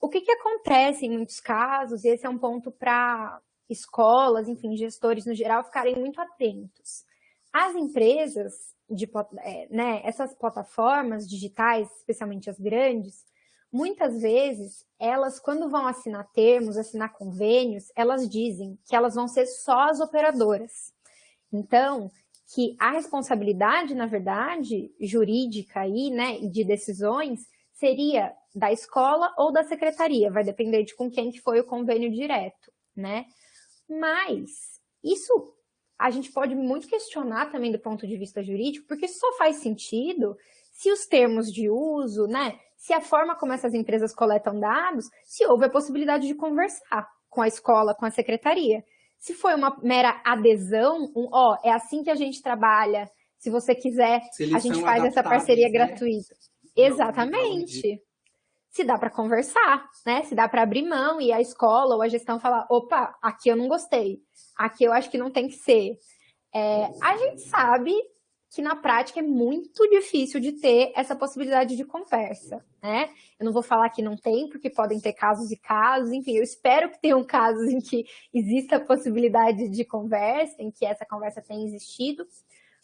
O que, que acontece em muitos casos, e esse é um ponto para escolas, enfim, gestores no geral, ficarem muito atentos. As empresas, de, é, né, essas plataformas digitais, especialmente as grandes, muitas vezes, elas, quando vão assinar termos, assinar convênios, elas dizem que elas vão ser só as operadoras. Então, que a responsabilidade, na verdade, jurídica aí, né, e de decisões, seria da escola ou da secretaria, vai depender de com quem que foi o convênio direto, né? Mas isso a gente pode muito questionar também do ponto de vista jurídico, porque só faz sentido se os termos de uso, né, se a forma como essas empresas coletam dados, se houve a possibilidade de conversar com a escola, com a secretaria. Se foi uma mera adesão, um, ó, é assim que a gente trabalha, se você quiser, se a gente faz essa parceria né? gratuita. Exatamente. se dá para conversar, né? Se dá para abrir mão e a escola ou a gestão falar, opa, aqui eu não gostei, aqui eu acho que não tem que ser. É, a gente sabe que na prática é muito difícil de ter essa possibilidade de conversa, né? Eu não vou falar que não tem, porque podem ter casos e casos, enfim, eu espero que tenham [LAUGHS] casos em que exista a possibilidade de conversa, em que essa conversa tenha existido,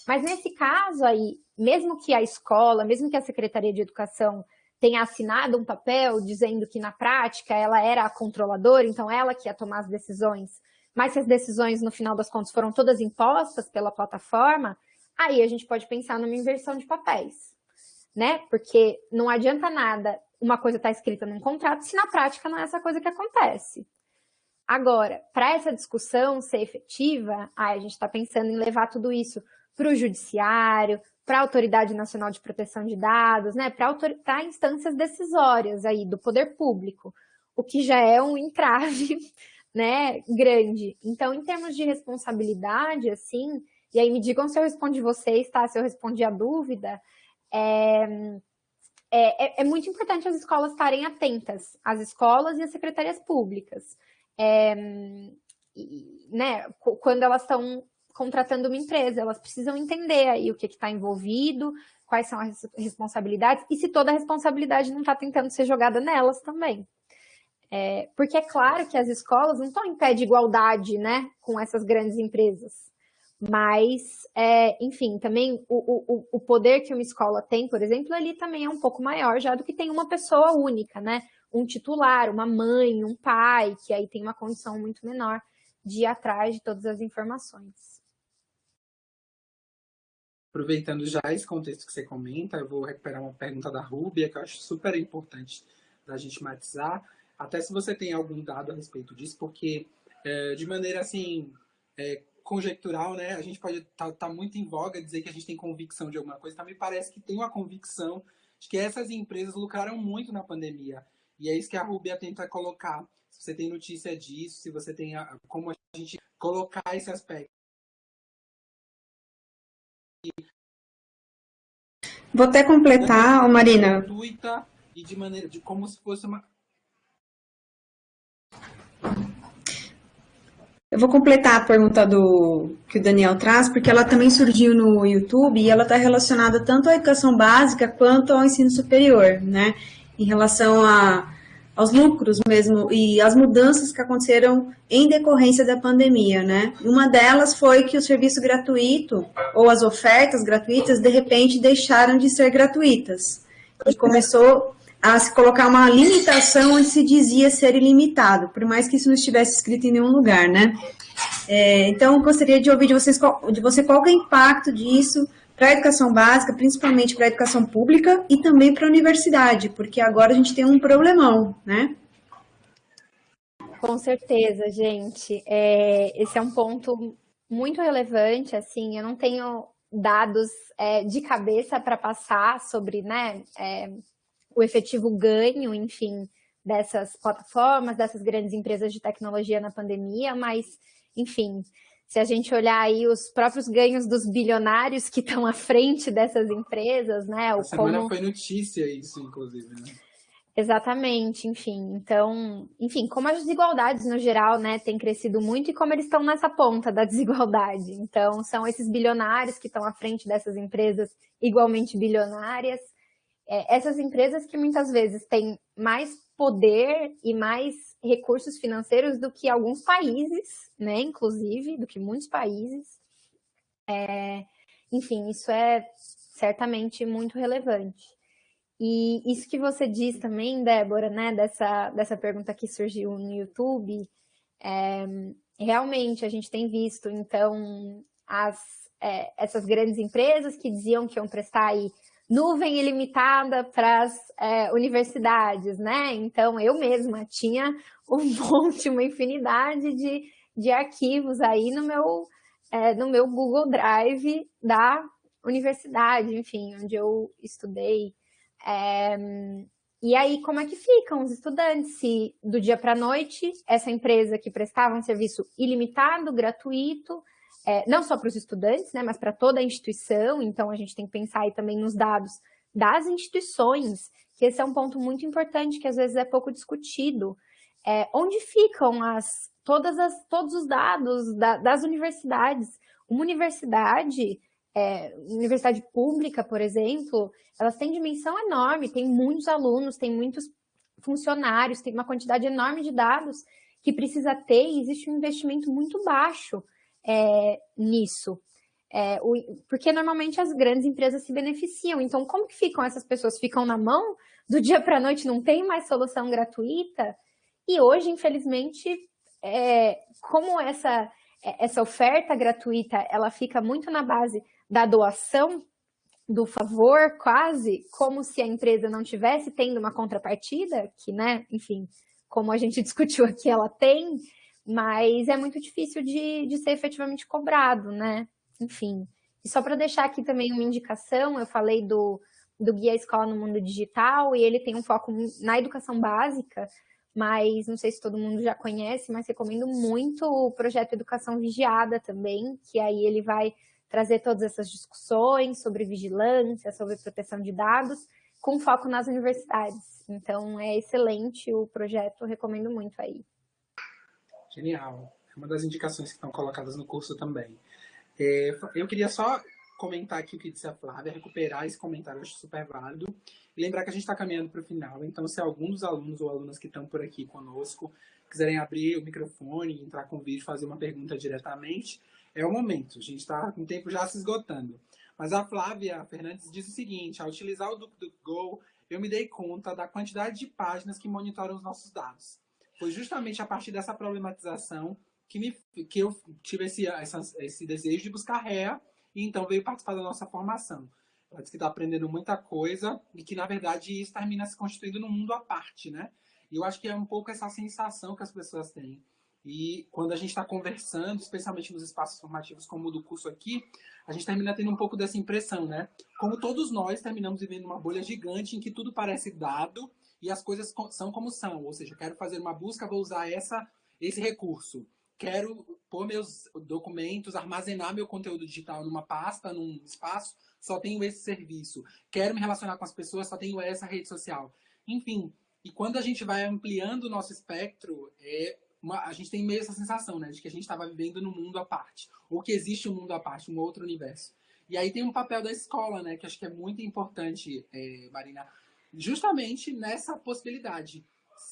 mas nesse caso aí, mesmo que a escola, mesmo que a Secretaria de Educação tenha assinado um papel dizendo que na prática ela era a controladora, então ela que ia tomar as decisões, mas se as decisões no final das contas foram todas impostas pela plataforma, aí a gente pode pensar numa inversão de papéis, né? Porque não adianta nada uma coisa estar tá escrita num contrato se na prática não é essa coisa que acontece. Agora, para essa discussão ser efetiva, aí a gente está pensando em levar tudo isso para o judiciário, para a Autoridade Nacional de Proteção de Dados, né? Para instâncias decisórias aí do poder público, o que já é um entrave [LAUGHS] né, grande. Então, em termos de responsabilidade, assim, e aí me digam se eu respondi vocês, tá? Se eu respondi a dúvida. É, é, é, é muito importante as escolas estarem atentas, as escolas e as secretarias públicas. É, né, quando elas estão contratando uma empresa, elas precisam entender aí o que está envolvido, quais são as responsabilidades, e se toda a responsabilidade não está tentando ser jogada nelas também. É, porque é claro que as escolas não estão em pé de igualdade né, com essas grandes empresas. Mas, é, enfim, também o, o, o poder que uma escola tem, por exemplo, ali também é um pouco maior já do que tem uma pessoa única, né? Um titular, uma mãe, um pai, que aí tem uma condição muito menor de ir atrás de todas as informações. Aproveitando já esse contexto que você comenta, eu vou recuperar uma pergunta da Rúbia, que eu acho super importante da gente matizar, até se você tem algum dado a respeito disso, porque é, de maneira assim, é, conjectural, né? A gente pode estar tá, tá muito em voga dizer que a gente tem convicção de alguma coisa, também parece que tem uma convicção de que essas empresas lucraram muito na pandemia. E é isso que a Rubia tenta colocar. Se você tem notícia disso, se você tem a, como a gente colocar esse aspecto. Vou até completar, Marina. E de maneira de como se fosse uma Eu vou completar a pergunta do que o Daniel traz, porque ela também surgiu no YouTube e ela está relacionada tanto à educação básica quanto ao ensino superior, né? Em relação a, aos lucros mesmo e as mudanças que aconteceram em decorrência da pandemia, né? Uma delas foi que o serviço gratuito ou as ofertas gratuitas de repente deixaram de ser gratuitas e começou a se colocar uma limitação onde se dizia ser ilimitado, por mais que isso não estivesse escrito em nenhum lugar, né? É, então, gostaria de ouvir de, vocês, de você qual é o impacto disso para a educação básica, principalmente para a educação pública e também para a universidade, porque agora a gente tem um problemão, né? Com certeza, gente. É, esse é um ponto muito relevante, assim, eu não tenho dados é, de cabeça para passar sobre, né, é, o efetivo ganho, enfim, dessas plataformas, dessas grandes empresas de tecnologia na pandemia, mas, enfim, se a gente olhar aí os próprios ganhos dos bilionários que estão à frente dessas empresas, né? A semana como... foi notícia isso, inclusive, né? Exatamente, enfim. Então, enfim, como as desigualdades no geral, né, têm crescido muito e como eles estão nessa ponta da [LAUGHS] desigualdade. Então, são esses bilionários que estão à frente dessas empresas igualmente bilionárias é, essas empresas que muitas vezes têm mais poder e mais recursos financeiros do que alguns países, né, inclusive, do que muitos países. É, enfim, isso é certamente muito relevante. E isso que você diz também, Débora, né, dessa, dessa pergunta que surgiu no YouTube, é, realmente a gente tem visto, então, as, é, essas grandes empresas que diziam que iam prestar aí nuvem ilimitada para as é, universidades, né? Então, eu mesma tinha um [LAUGHS] monte, uma infinidade de, de arquivos aí no meu, é, no meu Google Drive da universidade, enfim, onde eu estudei. É, e aí, como é que ficam os estudantes se do dia para a noite essa empresa que prestava um serviço ilimitado, gratuito, é, não só para os estudantes, né, mas para toda a instituição, então a gente tem que pensar aí também nos dados das instituições que esse é um ponto muito importante que às vezes é pouco discutido. É, onde ficam as, todas as, todos os dados da, das universidades? Uma universidade, é, universidade pública, por exemplo, elas têm dimensão enorme, tem muitos alunos, tem muitos funcionários, tem uma quantidade enorme de dados que precisa ter e existe um investimento muito baixo é, nisso. É, o, porque normalmente as grandes empresas se beneficiam. Então, como que ficam essas pessoas? Ficam na mão? Do dia para a noite não tem mais solução gratuita? E hoje, infelizmente, é, como essa, essa oferta gratuita ela fica muito na base da doação, do favor, quase, como se a empresa não tivesse tendo uma contrapartida, que, né, enfim, como a gente [LAUGHS] discutiu aqui, ela tem, mas é muito difícil de, de ser efetivamente cobrado, né? enfim. E só para deixar aqui também uma indicação, eu falei do, do Guia Escola no Mundo Digital, e ele tem um foco na educação básica, mas não sei se todo mundo já conhece, mas recomendo muito o projeto Educação Vigiada também, que aí ele vai trazer todas essas discussões sobre vigilância, sobre proteção de dados, com foco nas universidades. Então, é excelente o projeto, recomendo muito aí. Genial. É uma das indicações que estão colocadas no curso também. É, eu queria só comentar aqui o que disse a Flávia, recuperar esse comentário, acho super válido. E lembrar que a gente está caminhando para o final, então se algum dos alunos ou alunas que estão por aqui conosco quiserem abrir o microfone, entrar com o vídeo, fazer uma pergunta diretamente, é o momento. A gente está com o tempo já se esgotando. Mas a Flávia Fernandes diz o seguinte, ao utilizar o DuckDuckGo, eu me dei conta da quantidade de páginas que monitoram os nossos dados. Foi justamente a partir dessa problematização que, me, que eu tive esse, essa, esse desejo de buscar réa e então veio participar da nossa formação. Ela disse que está aprendendo muita coisa e que, na verdade, isso termina se constituindo num mundo à parte, né? E eu acho que é um pouco essa sensação que as pessoas têm. E quando a gente está conversando, especialmente nos espaços formativos como o do curso aqui, a gente termina tendo um pouco dessa impressão, né? Como todos nós terminamos vivendo uma bolha gigante em que tudo parece dado e as coisas são como são. Ou seja, quero fazer uma busca, vou usar essa, esse recurso quero pôr meus documentos, armazenar meu conteúdo digital numa pasta, num espaço, só tenho esse serviço. Quero me relacionar com as pessoas, só tenho essa rede social. Enfim, e quando a gente vai ampliando o nosso espectro, é uma, a gente tem meio essa sensação, né, de que a gente estava vivendo num mundo à parte, ou que existe um mundo à parte, um outro universo. E aí tem um papel da escola, né, que acho que é muito importante, é, Marina, justamente nessa possibilidade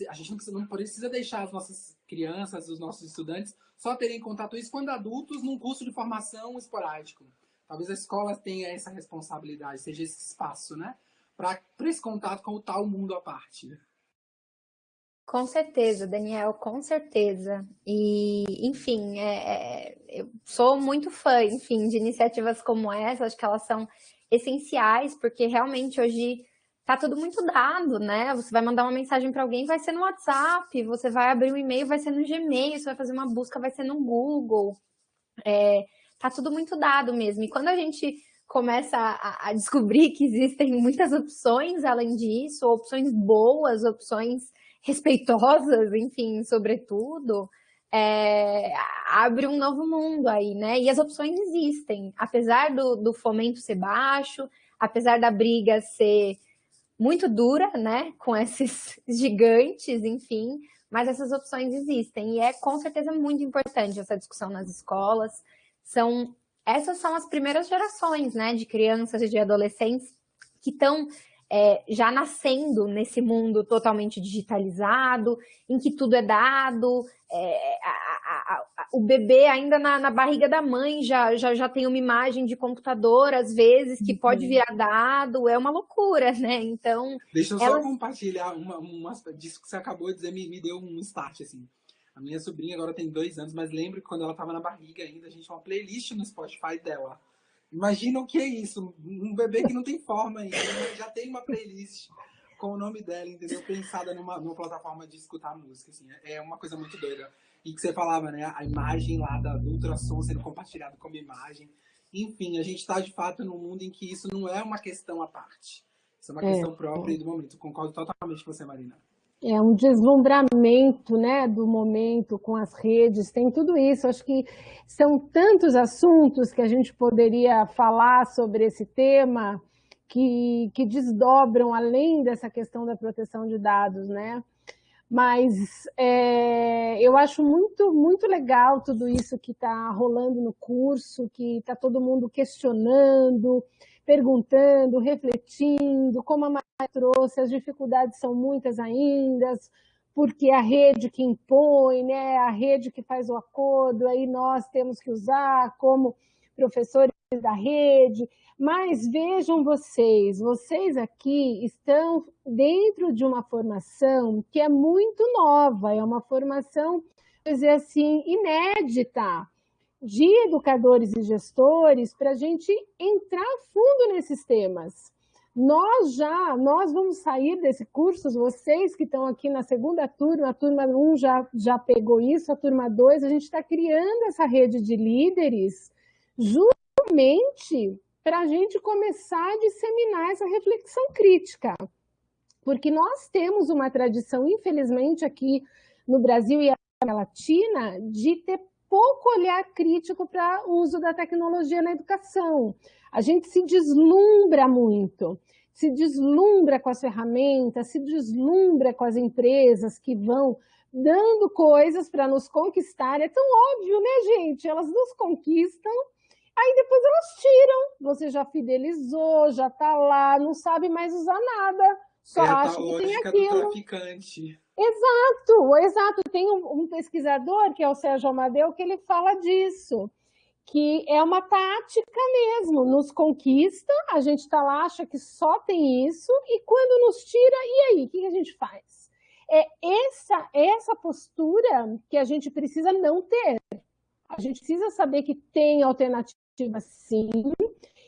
a gente não precisa, não precisa deixar as nossas crianças, os nossos estudantes, só terem contato isso quando adultos num curso de formação esporádico. Talvez a escola tenha essa responsabilidade, seja esse espaço, né? Para esse contato com o tal mundo à parte. Com certeza, Daniel, com certeza. E, enfim, é, é, eu sou muito fã, enfim, de iniciativas como essa, acho que elas são essenciais, porque realmente hoje tá tudo muito dado, né? Você vai mandar uma mensagem para alguém, vai ser no WhatsApp, você vai abrir um e-mail, vai ser no Gmail, você vai fazer uma busca, vai ser no Google. É, tá tudo muito dado mesmo. E quando a gente começa a, a, descobrir que existem muitas opções além disso, opções boas, opções respeitosas, enfim, sobretudo, é, abre um novo mundo aí, né? E as opções existem, apesar do, do fomento ser baixo, apesar da briga ser muito dura, né, com esses [LAUGHS] gigantes, enfim, mas essas opções existem e é com certeza muito importante essa discussão nas escolas. São essas são as primeiras gerações, né, de crianças e de adolescentes que estão é, já nascendo nesse mundo totalmente digitalizado, em que tudo é dado, é, a, a, o bebê ainda na, na, barriga da mãe já, já, já tem uma imagem de computador, às vezes, que pode uhum. virar dado, é uma loucura, né? Então. Deixa eu só compartilhar uma, uma, disso que você acabou de dizer, me, me deu um start, assim. A minha sobrinha agora tem dois anos, mas lembro que quando ela estava na barriga ainda, a gente tinha uma playlist no Spotify dela. Imagina o que é isso, um bebê que não tem forma ainda, já tem uma playlist com o nome dela, entendeu? Pensada numa, numa plataforma de escutar música, assim, é uma coisa muito doida. E que você falava, né, a imagem lá da, do ultrassom sendo compartilhado como imagem. Enfim, a gente está de fato num mundo em que isso não é uma questão à parte. Isso é uma é, questão própria é. do momento. Concordo totalmente com você, Marina. É um deslumbramento né, do momento com as redes, tem tudo isso. Acho que são tantos assuntos que a gente poderia falar sobre esse tema que, que desdobram além dessa questão da proteção de dados, né? Mas é, eu acho muito, muito legal tudo isso que está rolando no curso, que está todo mundo questionando, perguntando, refletindo, como a Maria trouxe, as dificuldades são muitas ainda, porque a rede que impõe, né, a rede que faz o acordo, aí nós temos que usar como professores da rede, mas vejam vocês, vocês aqui estão dentro de uma formação que é muito nova, é uma formação, dizer assim, inédita de educadores e gestores para a gente entrar fundo nesses temas. Nós já, nós vamos sair desse curso, vocês que estão aqui na segunda turma, a turma 1 já, já pegou isso, a turma 2, a gente está criando essa rede de líderes justamente para a gente começar a disseminar essa reflexão crítica. Porque nós temos uma tradição, infelizmente, aqui no Brasil e na Latina, de ter pouco olhar crítico para o uso da tecnologia na educação. A gente se deslumbra muito, se deslumbra com as ferramentas, se deslumbra com as empresas que vão dando coisas para nos conquistar. É tão óbvio, né, gente? Elas nos conquistam Aí depois elas tiram, você já fidelizou, já tá lá, não sabe mais usar nada, só é acha que tem aquilo. traficante. Exato, exato. Tem um, um, pesquisador, que é o Sérgio Amadeu, que ele fala disso, que é uma tática mesmo, nos conquista, a gente está lá, acha que só tem isso, e quando nos tira, e aí, o que a gente faz? É essa, essa postura que a gente precisa não ter. A gente precisa saber que tem alternativa sim.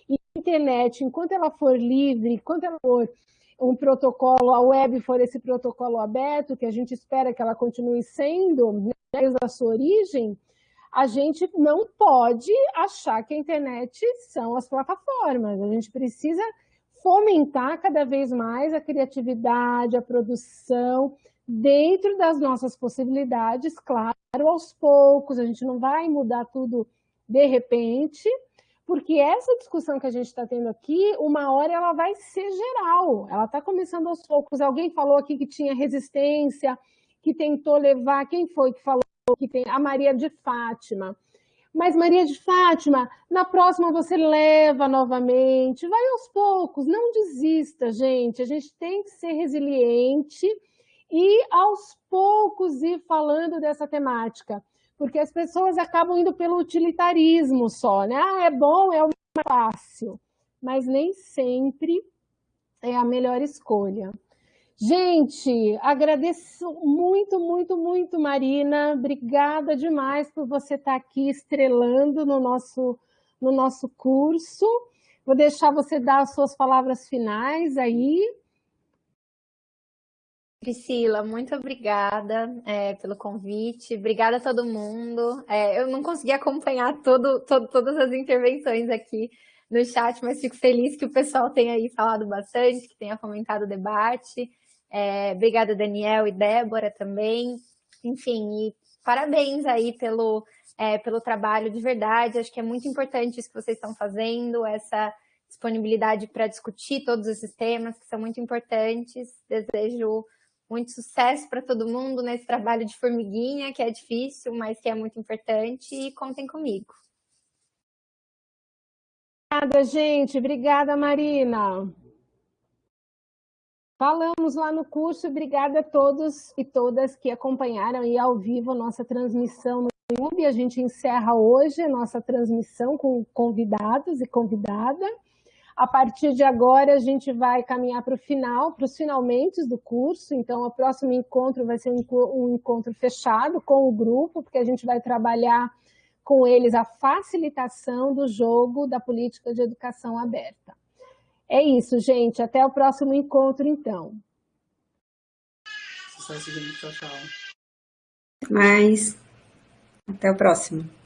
E internet, enquanto ela for livre, enquanto ela for um protocolo, a web for esse protocolo aberto, que a gente espera que ela continue sendo, né, desde a sua origem, a gente não pode achar que a internet são as plataformas. A gente precisa fomentar cada vez mais a criatividade, a produção, dentro das nossas possibilidades, claro, aos poucos, a gente não vai mudar tudo de repente, porque essa discussão que a gente está tendo aqui, uma hora ela vai ser geral, ela está começando aos poucos. Alguém falou aqui que tinha resistência, que tentou levar, quem foi que falou que tem? A Maria de Fátima. Mas Maria de Fátima, na próxima você leva novamente, vai aos poucos, não desista, gente. A gente tem que ser resiliente e aos poucos ir falando dessa temática porque as pessoas acabam indo pelo utilitarismo só, né? Ah, é bom, é o mais fácil, mas nem sempre é a melhor escolha. Gente, agradeço muito, muito, muito, Marina. Obrigada demais por você estar aqui estrelando no nosso, no nosso curso. Vou deixar você dar as suas palavras finais aí. Priscila, muito obrigada é, pelo convite. Obrigada a todo mundo. É, eu não consegui acompanhar todo, todo, todas as intervenções aqui no chat, mas fico feliz que o pessoal tenha aí falado bastante, que tenha fomentado o debate. É, obrigada, Daniel e Débora também. Enfim, e parabéns aí pelo, é, pelo trabalho de verdade. Acho que é muito importante isso que vocês estão fazendo, essa disponibilidade para discutir todos esses temas que são muito importantes. Desejo muito sucesso para todo mundo nesse trabalho de formiguinha, que é difícil, mas que é muito importante, e contem comigo. Obrigada, gente. Obrigada, Marina. Falamos lá no curso, obrigada a todos e todas que acompanharam aí ao vivo a nossa transmissão no YouTube. A gente encerra hoje a nossa transmissão com convidados e convidada. A partir de agora, a gente vai caminhar para o final, para os finalmente do curso. Então, o próximo encontro vai ser um encontro fechado com o grupo, porque a gente vai trabalhar com eles a facilitação do jogo da política de educação aberta. É isso, gente. Até o próximo encontro, então. Sucesso, gente. Tchau, tchau. Mais. Até o próximo.